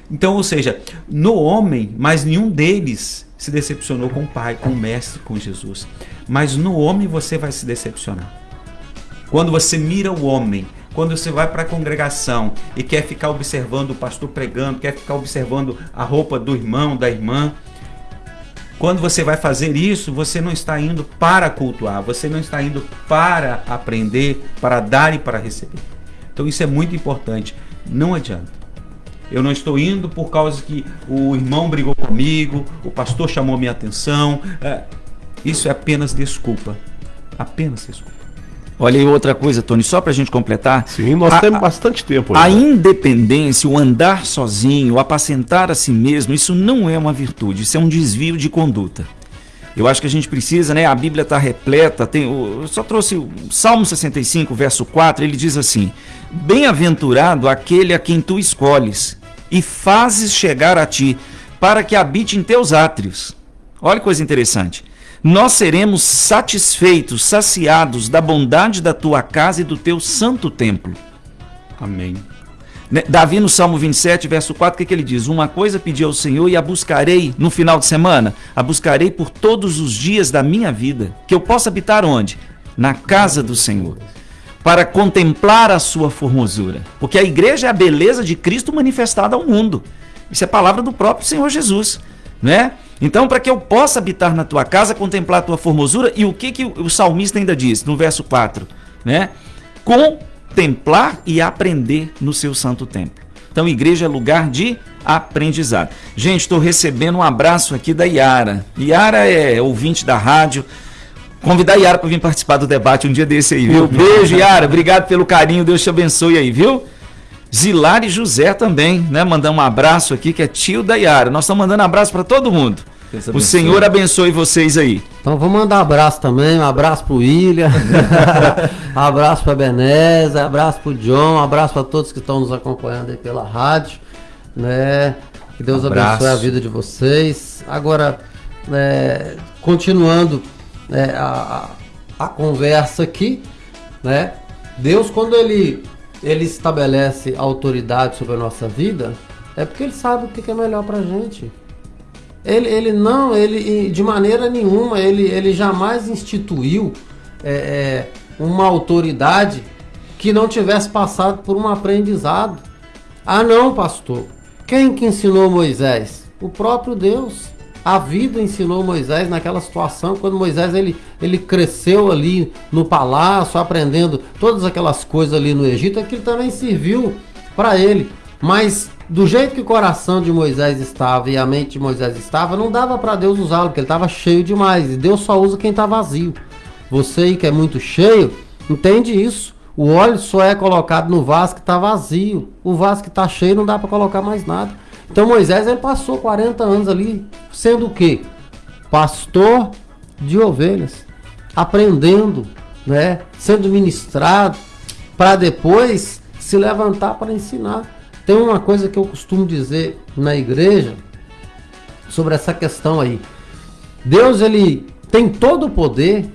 Então, ou seja, no homem, mas nenhum deles se decepcionou com o Pai, com o Mestre, com Jesus. Mas no homem você vai se decepcionar. Quando você mira o homem, quando você vai para a congregação e quer ficar observando o pastor pregando, quer ficar observando a roupa do irmão, da irmã, quando você vai fazer isso, você não está indo para cultuar, você não está indo para aprender, para dar e para receber. Então isso é muito importante. Não adianta. Eu não estou indo por causa que o irmão brigou comigo, o pastor chamou minha atenção. É, isso é apenas desculpa. Apenas desculpa. Olha aí outra coisa, Tony, só para a gente completar. Sim, nós a, temos bastante tempo. A independência, o andar sozinho, o apacentar a si mesmo, isso não é uma virtude, isso é um desvio de conduta. Eu acho que a gente precisa, né? A Bíblia está repleta. Tem, eu só trouxe o Salmo 65, verso 4, ele diz assim: Bem-aventurado aquele a quem tu escolhes e fazes chegar a ti, para que habite em teus átrios. Olha que coisa interessante. Nós seremos satisfeitos, saciados da bondade da tua casa e do teu santo templo. Amém. Né, Davi no Salmo 27, verso 4, o que, que ele diz? Uma coisa pedi ao Senhor e a buscarei no final de semana, a buscarei por todos os dias da minha vida, que eu possa habitar onde? Na casa do Senhor, para contemplar a sua formosura. Porque a igreja é a beleza de Cristo manifestada ao mundo. Isso é palavra do próprio Senhor Jesus, né? Então, para que eu possa habitar na tua casa, contemplar a tua formosura, e o que, que o salmista ainda diz no verso 4, né? Contemplar e aprender no seu santo templo. Então, igreja é lugar de aprendizado. Gente, estou recebendo um abraço aqui da Yara. Yara é ouvinte da rádio. Convidar a Yara para vir participar do debate um dia desse aí, viu? Beijo, Yara. Obrigado pelo carinho. Deus te abençoe aí, viu? Zilari José também, né? Mandando um abraço aqui, que é tio da Yara. Nós estamos mandando abraço para todo mundo. O Senhor abençoe vocês aí. Então vou mandar um abraço também, um abraço pro William, um abraço pra Beneza, um abraço pro John, um abraço para todos que estão nos acompanhando aí pela rádio, né? Que Deus abraço. abençoe a vida de vocês. Agora, é, continuando é, a, a conversa aqui, né? Deus quando ele ele estabelece autoridade sobre a nossa vida, é porque ele sabe o que é melhor pra gente. Ele, ele não, ele de maneira nenhuma, ele, ele jamais instituiu é, é, uma autoridade que não tivesse passado por um aprendizado. Ah não, pastor. Quem que ensinou Moisés? O próprio Deus. A vida ensinou Moisés naquela situação, quando Moisés ele, ele cresceu ali no palácio, aprendendo todas aquelas coisas ali no Egito, aquilo também serviu para ele. Mas do jeito que o coração de Moisés estava e a mente de Moisés estava, não dava para Deus usá-lo, porque ele estava cheio demais. E Deus só usa quem está vazio. Você que é muito cheio, entende isso. O óleo só é colocado no vaso que está vazio. O vaso que está cheio não dá para colocar mais nada. Então Moisés ele passou 40 anos ali, sendo o quê? Pastor de ovelhas, aprendendo, né? sendo ministrado, para depois se levantar para ensinar. Tem uma coisa que eu costumo dizer na igreja sobre essa questão aí. Deus ele tem todo o poder.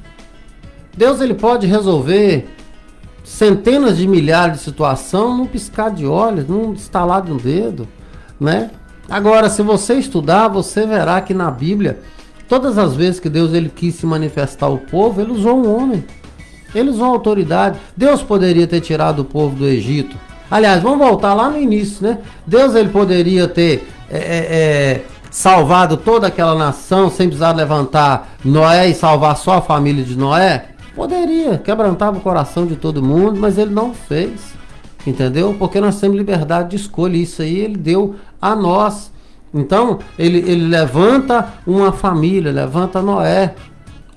Deus ele pode resolver centenas de milhares de situações num piscar de olhos, num estalar de um dedo, né? Agora, se você estudar, você verá que na Bíblia, todas as vezes que Deus ele quis se manifestar ao povo, ele usou um homem. Ele usou autoridade. Deus poderia ter tirado o povo do Egito Aliás, vamos voltar lá no início, né? Deus ele poderia ter é, é, é, salvado toda aquela nação sem precisar levantar Noé e salvar só a família de Noé? Poderia, quebrantava o coração de todo mundo, mas ele não fez. Entendeu? Porque nós temos liberdade de escolha. Isso aí ele deu a nós. Então, ele, ele levanta uma família, levanta Noé.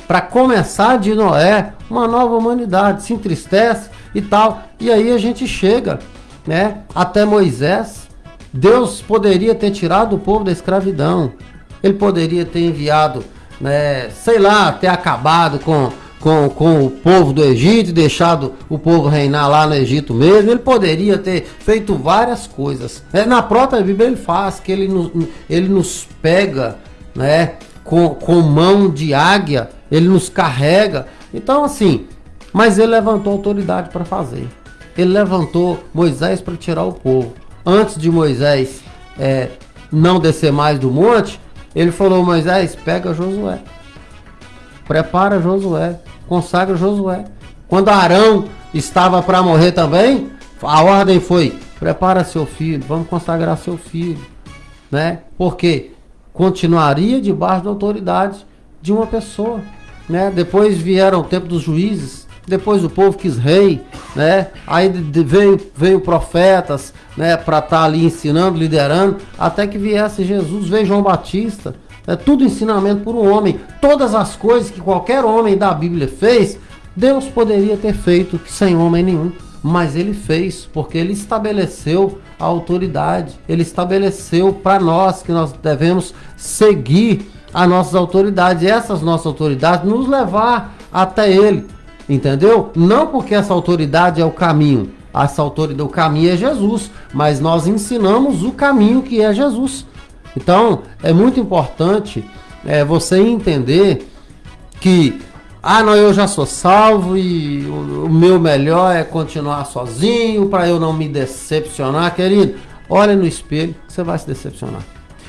Para começar de Noé, uma nova humanidade. Se entristece e tal. E aí a gente chega né, até Moisés, Deus poderia ter tirado o povo da escravidão. Ele poderia ter enviado, né, sei lá, ter acabado com, com, com o povo do Egito deixado o povo reinar lá no Egito mesmo. Ele poderia ter feito várias coisas. É, na própria Bíblia ele faz que ele nos, ele nos pega né, com, com mão de águia, ele nos carrega. Então, assim, mas ele levantou autoridade para fazer ele levantou Moisés para tirar o povo. Antes de Moisés é, não descer mais do monte, ele falou: Moisés, pega Josué, prepara Josué, consagra Josué. Quando Arão estava para morrer também, a ordem foi: prepara seu filho, vamos consagrar seu filho, né? Porque continuaria debaixo da autoridade de uma pessoa, né? Depois vieram o tempo dos juízes, depois o povo quis rei, né? Aí veio, veio profetas, né? Para estar tá ali ensinando, liderando, até que viesse Jesus, veio João Batista. É tudo ensinamento por um homem. Todas as coisas que qualquer homem da Bíblia fez, Deus poderia ter feito sem homem nenhum. Mas ele fez, porque ele estabeleceu a autoridade. Ele estabeleceu para nós que nós devemos seguir as nossas autoridades. E essas nossas autoridades nos levar até ele. Entendeu? Não porque essa autoridade é o caminho. Essa autoridade, o caminho é Jesus, mas nós ensinamos o caminho que é Jesus. Então, é muito importante é, você entender que, ah, não, eu já sou salvo e o, o meu melhor é continuar sozinho para eu não me decepcionar, querido. Olha no espelho, você vai se decepcionar.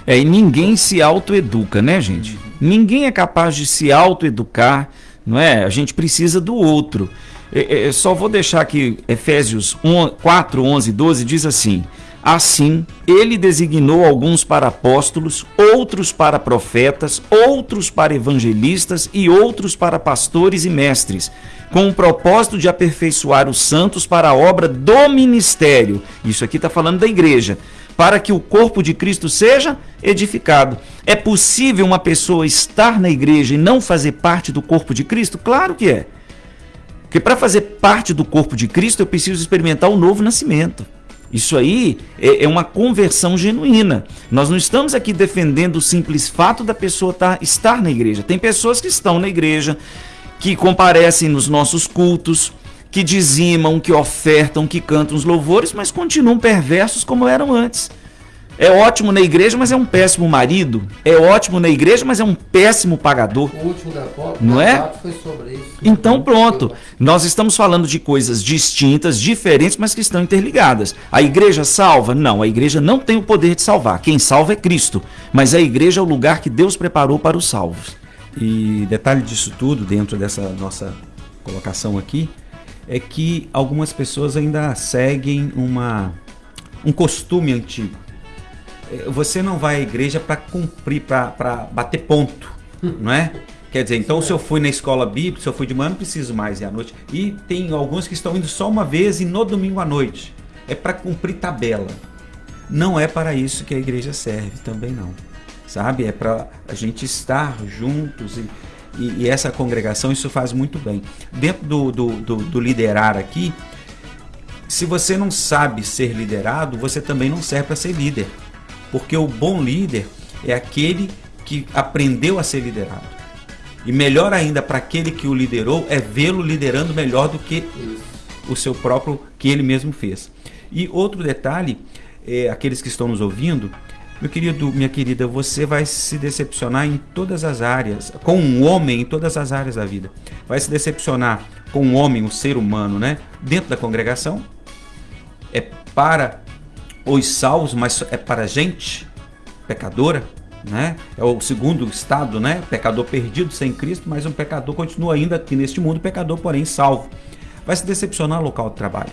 É, e ninguém se autoeduca, né, gente? Ninguém é capaz de se autoeducar não é? A gente precisa do outro. Eu só vou deixar aqui Efésios 1, 4, 11, 12 diz assim: Assim, ele designou alguns para apóstolos, outros para profetas, outros para evangelistas e outros para pastores e mestres, com o propósito de aperfeiçoar os santos para a obra do ministério. Isso aqui está falando da igreja para que o corpo de Cristo seja edificado. É possível uma pessoa estar na igreja e não fazer parte do corpo de Cristo? Claro que é. Porque para fazer parte do corpo de Cristo eu preciso experimentar o novo nascimento. Isso aí é, é, uma conversão genuína. Nós não estamos aqui defendendo o simples fato da pessoa tá, estar na igreja. Tem pessoas que estão na igreja, que comparecem nos nossos cultos, que dizimam, que ofertam, que cantam os louvores, mas continuam perversos como eram antes. É ótimo na igreja, mas é um péssimo marido. É ótimo na igreja, mas é um péssimo pagador. O último da não é? Foi sobre isso. Então pronto. Nós estamos falando de coisas distintas, diferentes, mas que estão interligadas. A igreja salva? Não, a igreja não tem o poder de salvar. Quem salva é Cristo. Mas a igreja é o lugar que Deus preparou para os salvos. E detalhe disso tudo, dentro dessa nossa colocação aqui, é que algumas pessoas ainda seguem uma, um costume antigo. É, você não vai à igreja para cumprir, para bater ponto, não é? Quer dizer, então se eu fui na escola bíblica, se eu fui de manhã, não preciso mais ir à noite. E tem alguns que estão indo só uma vez e no domingo à noite. É para cumprir tabela. Não é para isso que a igreja serve, também não. Sabe? É para a gente estar juntos e e, e, essa congregação isso faz muito bem. Dentro do, do, do, do liderar aqui, se você não sabe ser liderado, você também não serve para ser líder. Porque o bom líder é aquele que aprendeu a ser liderado. E melhor ainda para aquele que o liderou é vê-lo liderando melhor do que o seu próprio que ele mesmo fez. E outro detalhe, é, aqueles que estão nos ouvindo, meu querido, minha querida, você vai se decepcionar em todas as áreas, com um homem em todas as áreas da vida. Vai se decepcionar com um homem, um ser humano, né? Dentro da congregação. É para os salvos, mas é para gente pecadora, né? É o segundo estado, né? Pecador perdido sem Cristo, mas um pecador continua ainda aqui neste mundo, pecador, porém salvo. Vai se decepcionar no local de trabalho.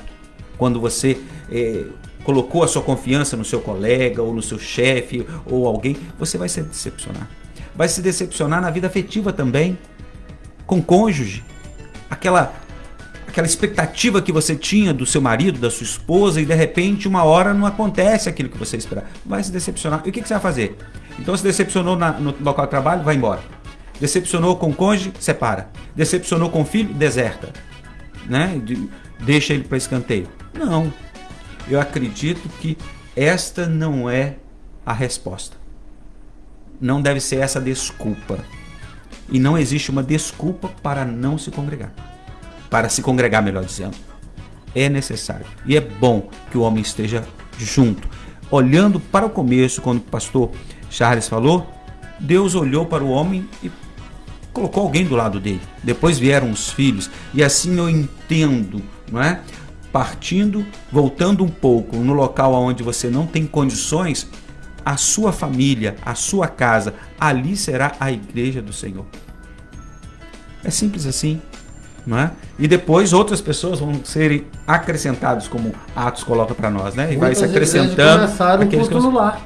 Quando você é, colocou a sua confiança no seu colega ou no seu chefe ou alguém, você vai se decepcionar. Vai se decepcionar na vida afetiva também, com cônjuge. Aquela aquela expectativa que você tinha do seu marido, da sua esposa e de repente uma hora não acontece aquilo que você esperava. Vai se decepcionar. E o que, que você vai fazer? Então se decepcionou na, no local de trabalho, vai embora. Decepcionou com o cônjuge, separa. Decepcionou com o filho, deserta. Né? De, deixa ele para escanteio. Não eu acredito que esta não é a resposta. Não deve ser essa desculpa. E não existe uma desculpa para não se congregar. Para se congregar, melhor dizendo. É necessário. E é bom que o homem esteja junto. Olhando para o começo, quando o pastor Charles falou, Deus olhou para o homem e colocou alguém do lado dele. Depois vieram os filhos. E assim eu entendo, não é? partindo, voltando um pouco no local onde você não tem condições, a sua família, a sua casa, ali será a igreja do Senhor. É simples assim. Não é? E depois outras pessoas vão serem acrescentados, como Atos coloca para nós, né? E vai se acrescentando. Começaram aqueles culto no lar.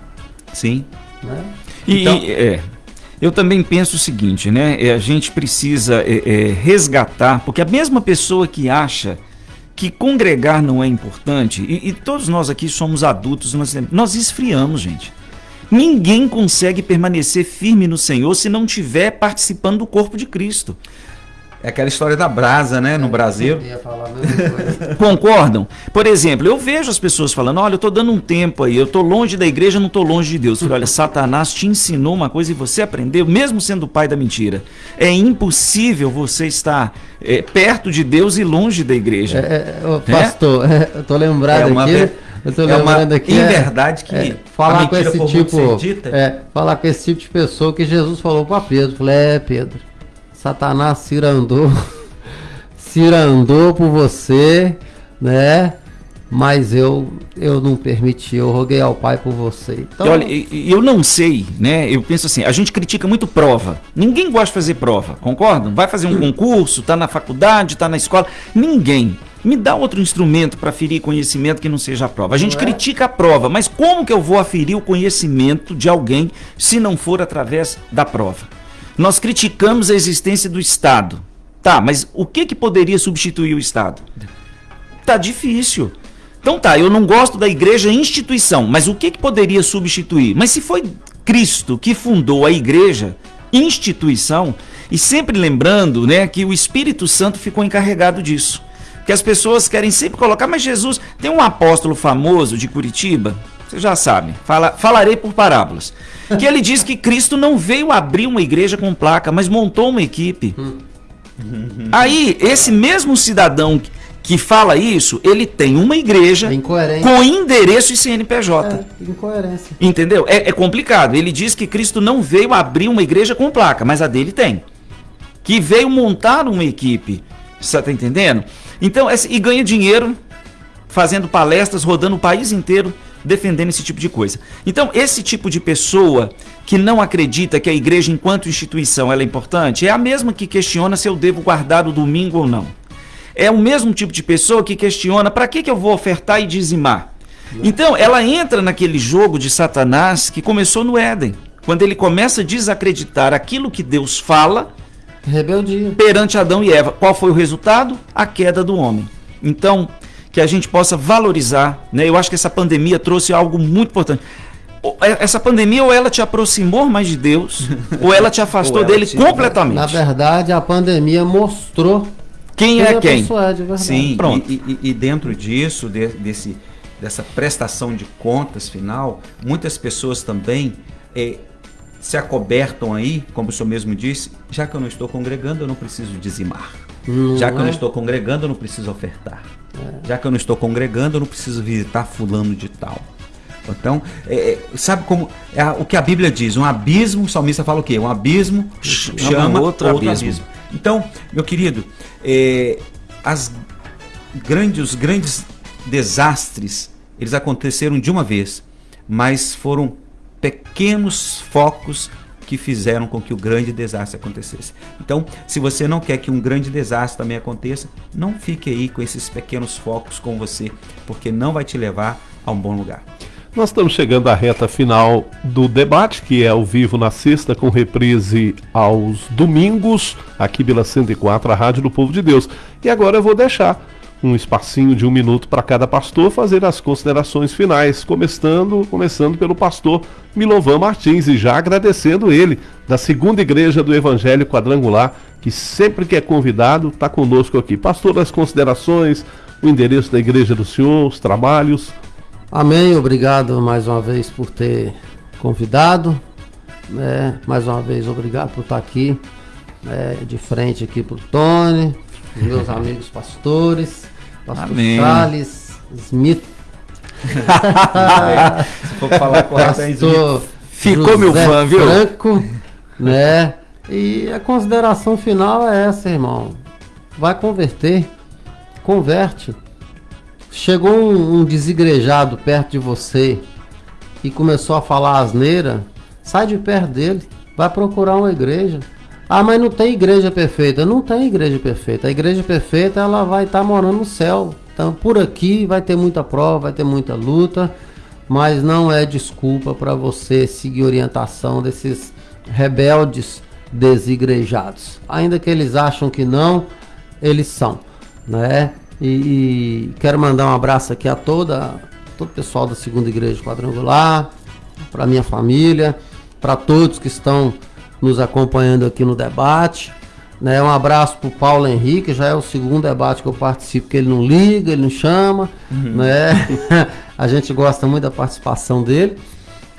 Sim. Né? E, então, é, eu também penso o seguinte, né? É, a gente precisa é, é, resgatar, porque a mesma pessoa que acha que congregar não é importante, e, e todos nós aqui somos adultos, nós, nós esfriamos, gente. Ninguém consegue permanecer firme no Senhor se não estiver participando do corpo de Cristo. É aquela história da brasa, né, no é, Brasil. Concordam? Por exemplo, eu vejo as pessoas falando: olha, eu estou dando um tempo aí, eu estou longe da igreja, não estou longe de Deus. Eu falei, olha, Satanás te ensinou uma coisa e você aprendeu, mesmo sendo o pai da mentira. É impossível você estar é, perto de Deus e longe da igreja. É, é, pastor, é? eu estou lembrado é uma, aqui. Eu tô é uma aqui, em verdade que é, falar com esse tipo, é, falar com esse tipo de pessoa que Jesus falou para Pedro, falei, é Pedro, Satanás cirandou, cirandou por você, né? Mas eu eu não permiti, eu roguei ao Pai por você. Então... Olha, eu não sei, né? Eu penso assim, a gente critica muito prova. Ninguém gosta de fazer prova, concordam? Vai fazer um concurso, tá na faculdade, tá na escola. Ninguém. Me dá outro instrumento para aferir conhecimento que não seja a prova. A gente é? critica a prova, mas como que eu vou aferir o conhecimento de alguém se não for através da prova? Nós criticamos a existência do Estado. Tá, mas o que, que poderia substituir o Estado? Tá difícil. Então tá, eu não gosto da igreja instituição, mas o que, que poderia substituir? Mas se foi Cristo que fundou a igreja, instituição, e sempre lembrando né, que o Espírito Santo ficou encarregado disso. Que as pessoas querem sempre colocar, mas Jesus, tem um apóstolo famoso de Curitiba, você já sabe, fala, falarei por parábolas que ele diz que Cristo não veio abrir uma igreja com placa, mas montou uma equipe. Aí, esse mesmo cidadão que fala isso, ele tem uma igreja é com endereço e CNPJ. É, incoerência. Entendeu? É, é, complicado. Ele diz que Cristo não veio abrir uma igreja com placa, mas a dele tem. Que veio montar uma equipe. Você está entendendo? Então, e ganha dinheiro fazendo palestras, rodando o país inteiro defendendo esse tipo de coisa. Então, esse tipo de pessoa que não acredita que a igreja, enquanto instituição, ela é importante, é a mesma que questiona se eu devo guardar o domingo ou não. É o mesmo tipo de pessoa que questiona para que, que eu vou ofertar e dizimar. Então, ela entra naquele jogo de Satanás que começou no Éden, quando ele começa a desacreditar aquilo que Deus fala Rebeldia. perante Adão e Eva. Qual foi o resultado? A queda do homem. Então, que a gente possa valorizar, né? Eu acho que essa pandemia trouxe algo muito importante. É, essa pandemia ou ela te aproximou mais de Deus, ou ela te afastou ela dele te... completamente. Na verdade, a pandemia mostrou quem é quem. É de Sim, pronto. E, e, e dentro disso, de, desse, dessa prestação de contas final, muitas pessoas também é, se acobertam aí, como o senhor mesmo disse, já que eu não estou congregando, eu não preciso dizimar. Não já que é? eu não estou congregando, eu não preciso ofertar. É. Já que eu não estou congregando, eu não preciso visitar fulano de tal. Então, é, é sabe como é o que a Bíblia diz? Um abismo, o salmista fala o quê? Um abismo chama outro, outro abismo. abismo. Então, meu querido, é, as grandes, os grandes desastres, eles aconteceram de uma vez, mas foram pequenos focos que fizeram com que o grande desastre acontecesse. Então, se você não quer que um grande desastre também aconteça, não fique aí com esses pequenos focos com você, porque não vai te levar a um bom lugar. Nós estamos chegando à reta final do debate, que é ao vivo na sexta, com reprise aos domingos, aqui pela 104, a Rádio do Povo de Deus. E agora eu vou deixar um espacinho de um minuto para cada pastor fazer as considerações finais, começando, começando pelo pastor Milovan Martins e já agradecendo ele da segunda igreja do Evangelho Quadrangular, que sempre que é convidado está conosco aqui. Pastor, as considerações, o endereço da igreja do senhor, os trabalhos. Amém, obrigado mais uma vez por ter convidado. É, mais uma vez, obrigado por estar aqui, é, de frente aqui para o Tony, meus amigos pastores. Pastor Amém. Charles Smith. Se for falar correto, Ficou José meu fã, viu? Franco, né? E a consideração final é essa, irmão. Vai converter. Converte. Chegou um, um desigrejado perto de você e começou a falar asneira, sai de perto dele, vai procurar uma igreja. Ah, mas não tem igreja perfeita. Não tem igreja perfeita. A igreja perfeita ela vai estar tá morando no céu. Então, por aqui vai ter muita prova, vai ter muita luta, mas não é desculpa para você seguir orientação desses rebeldes desigrejados. Ainda que eles acham que não, eles são, né? E, e quero mandar um abraço aqui a toda todo o pessoal da Segunda Igreja Quadrangular, para minha família, para todos que estão nos acompanhando aqui no debate. Né? Um abraço para o Paulo Henrique, já é o segundo debate que eu participo, que ele não liga, ele não chama. Uhum. Né? a gente gosta muito da participação dele.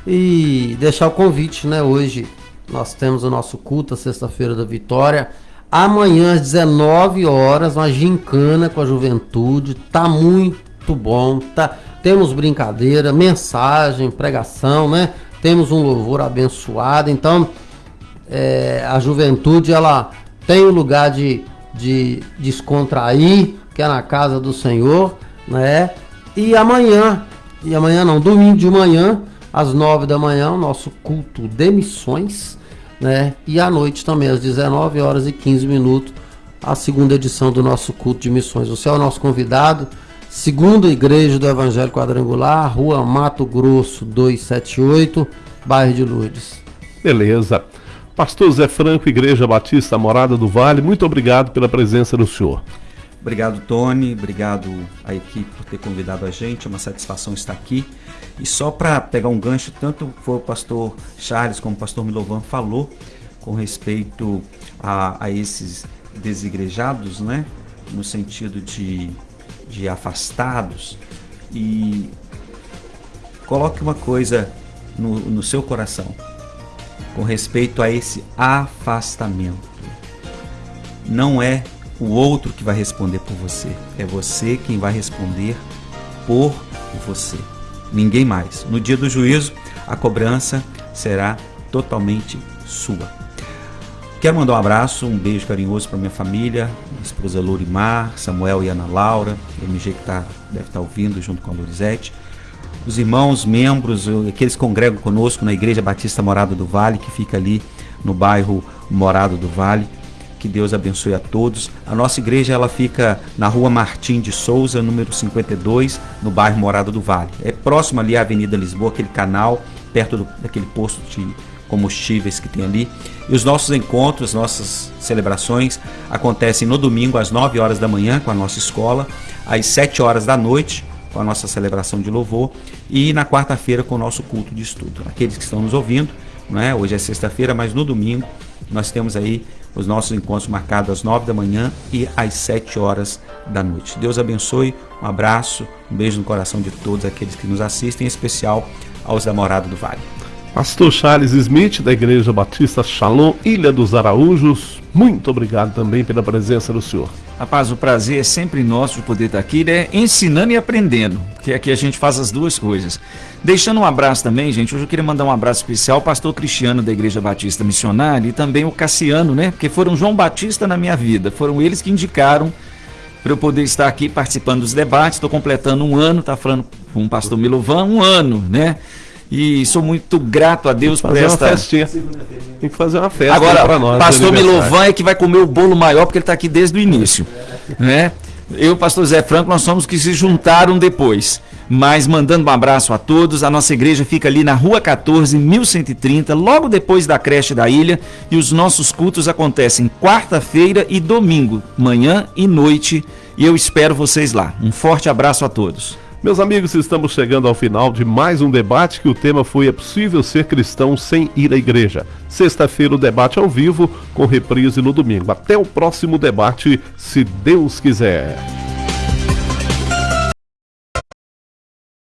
E deixar o convite, né? Hoje nós temos o nosso culto, sexta-feira da vitória. Amanhã às 19 horas, uma gincana com a juventude. Tá muito bom. Tá, temos brincadeira, mensagem, pregação, né? Temos um louvor abençoado. Então, é, a juventude ela tem o um lugar de, de descontrair, que é na casa do Senhor, né? E amanhã, e amanhã não, domingo de manhã, às nove da manhã, o nosso culto de missões, né? E à noite também, às 19 horas e 15 minutos, a segunda edição do nosso culto de missões. Você é o nosso convidado, segunda igreja do Evangelho Quadrangular, Rua Mato Grosso 278, bairro de Lourdes. Beleza. Pastor Zé Franco, Igreja Batista Morada do Vale, muito obrigado pela presença do senhor. Obrigado, Tony. Obrigado à equipe por ter convidado a gente. É uma satisfação estar aqui. E só para pegar um gancho, tanto foi o pastor Charles como o pastor Milovan falou com respeito a, a esses desigrejados, né? No sentido de, de afastados. E coloque uma coisa no, no seu coração com respeito a esse afastamento. Não é o outro que vai responder por você, é você quem vai responder por você. Ninguém mais. No dia do juízo, a cobrança será totalmente sua. Quero mandar um abraço, um beijo carinhoso para minha família, minha esposa Lorimar, Samuel e Ana Laura, MG que tá, deve estar tá ouvindo junto com a Lorizete os irmãos, membros, aqueles que congregam conosco na Igreja Batista Morada do Vale, que fica ali no bairro Morado do Vale. Que Deus abençoe a todos. A nossa igreja ela fica na rua Martim de Souza, número 52, no bairro Morado do Vale. É próximo ali à Avenida Lisboa, aquele canal, perto do, daquele posto de combustíveis que tem ali. E os nossos encontros, nossas celebrações acontecem no domingo às 9 horas da manhã com a nossa escola, às 7 horas da noite com a nossa celebração de louvor e na quarta-feira com o nosso culto de estudo. Aqueles que estão nos ouvindo, não é? hoje é sexta-feira, mas no domingo nós temos aí os nossos encontros marcados às nove da manhã e às sete horas da noite. Deus abençoe, um abraço, um beijo no coração de todos aqueles que nos assistem, em especial aos da Morada do Vale. Pastor Charles Smith, da Igreja Batista Shalom, Ilha dos Araújos, muito obrigado também pela presença do senhor. Rapaz, o prazer é sempre nosso de poder estar aqui, né? Ensinando e aprendendo, que aqui a gente faz as duas coisas. Deixando um abraço também, gente, hoje eu queria mandar um abraço especial ao pastor Cristiano da Igreja Batista Missionária e também o Cassiano, né? Porque foram João Batista na minha vida, foram eles que indicaram para eu poder estar aqui participando dos debates. Estou completando um ano, tá falando com o pastor Milovan, um ano, né? E sou muito grato a Deus por esta. Tem que fazer uma festa Agora, nós. Pastor Milovan é que vai comer o bolo maior porque ele está aqui desde o início, né? Eu, e pastor Zé Franco, nós somos que se juntaram depois. Mas mandando um abraço a todos, a nossa igreja fica ali na Rua 14, 1130, logo depois da creche da ilha, e os nossos cultos acontecem quarta-feira e domingo, manhã e noite, e eu espero vocês lá. Um forte abraço a todos. Meus amigos, estamos chegando ao final de mais um debate que o tema foi É possível ser cristão sem ir à igreja? Sexta-feira o debate ao vivo, com reprise no domingo. Até o próximo debate, se Deus quiser.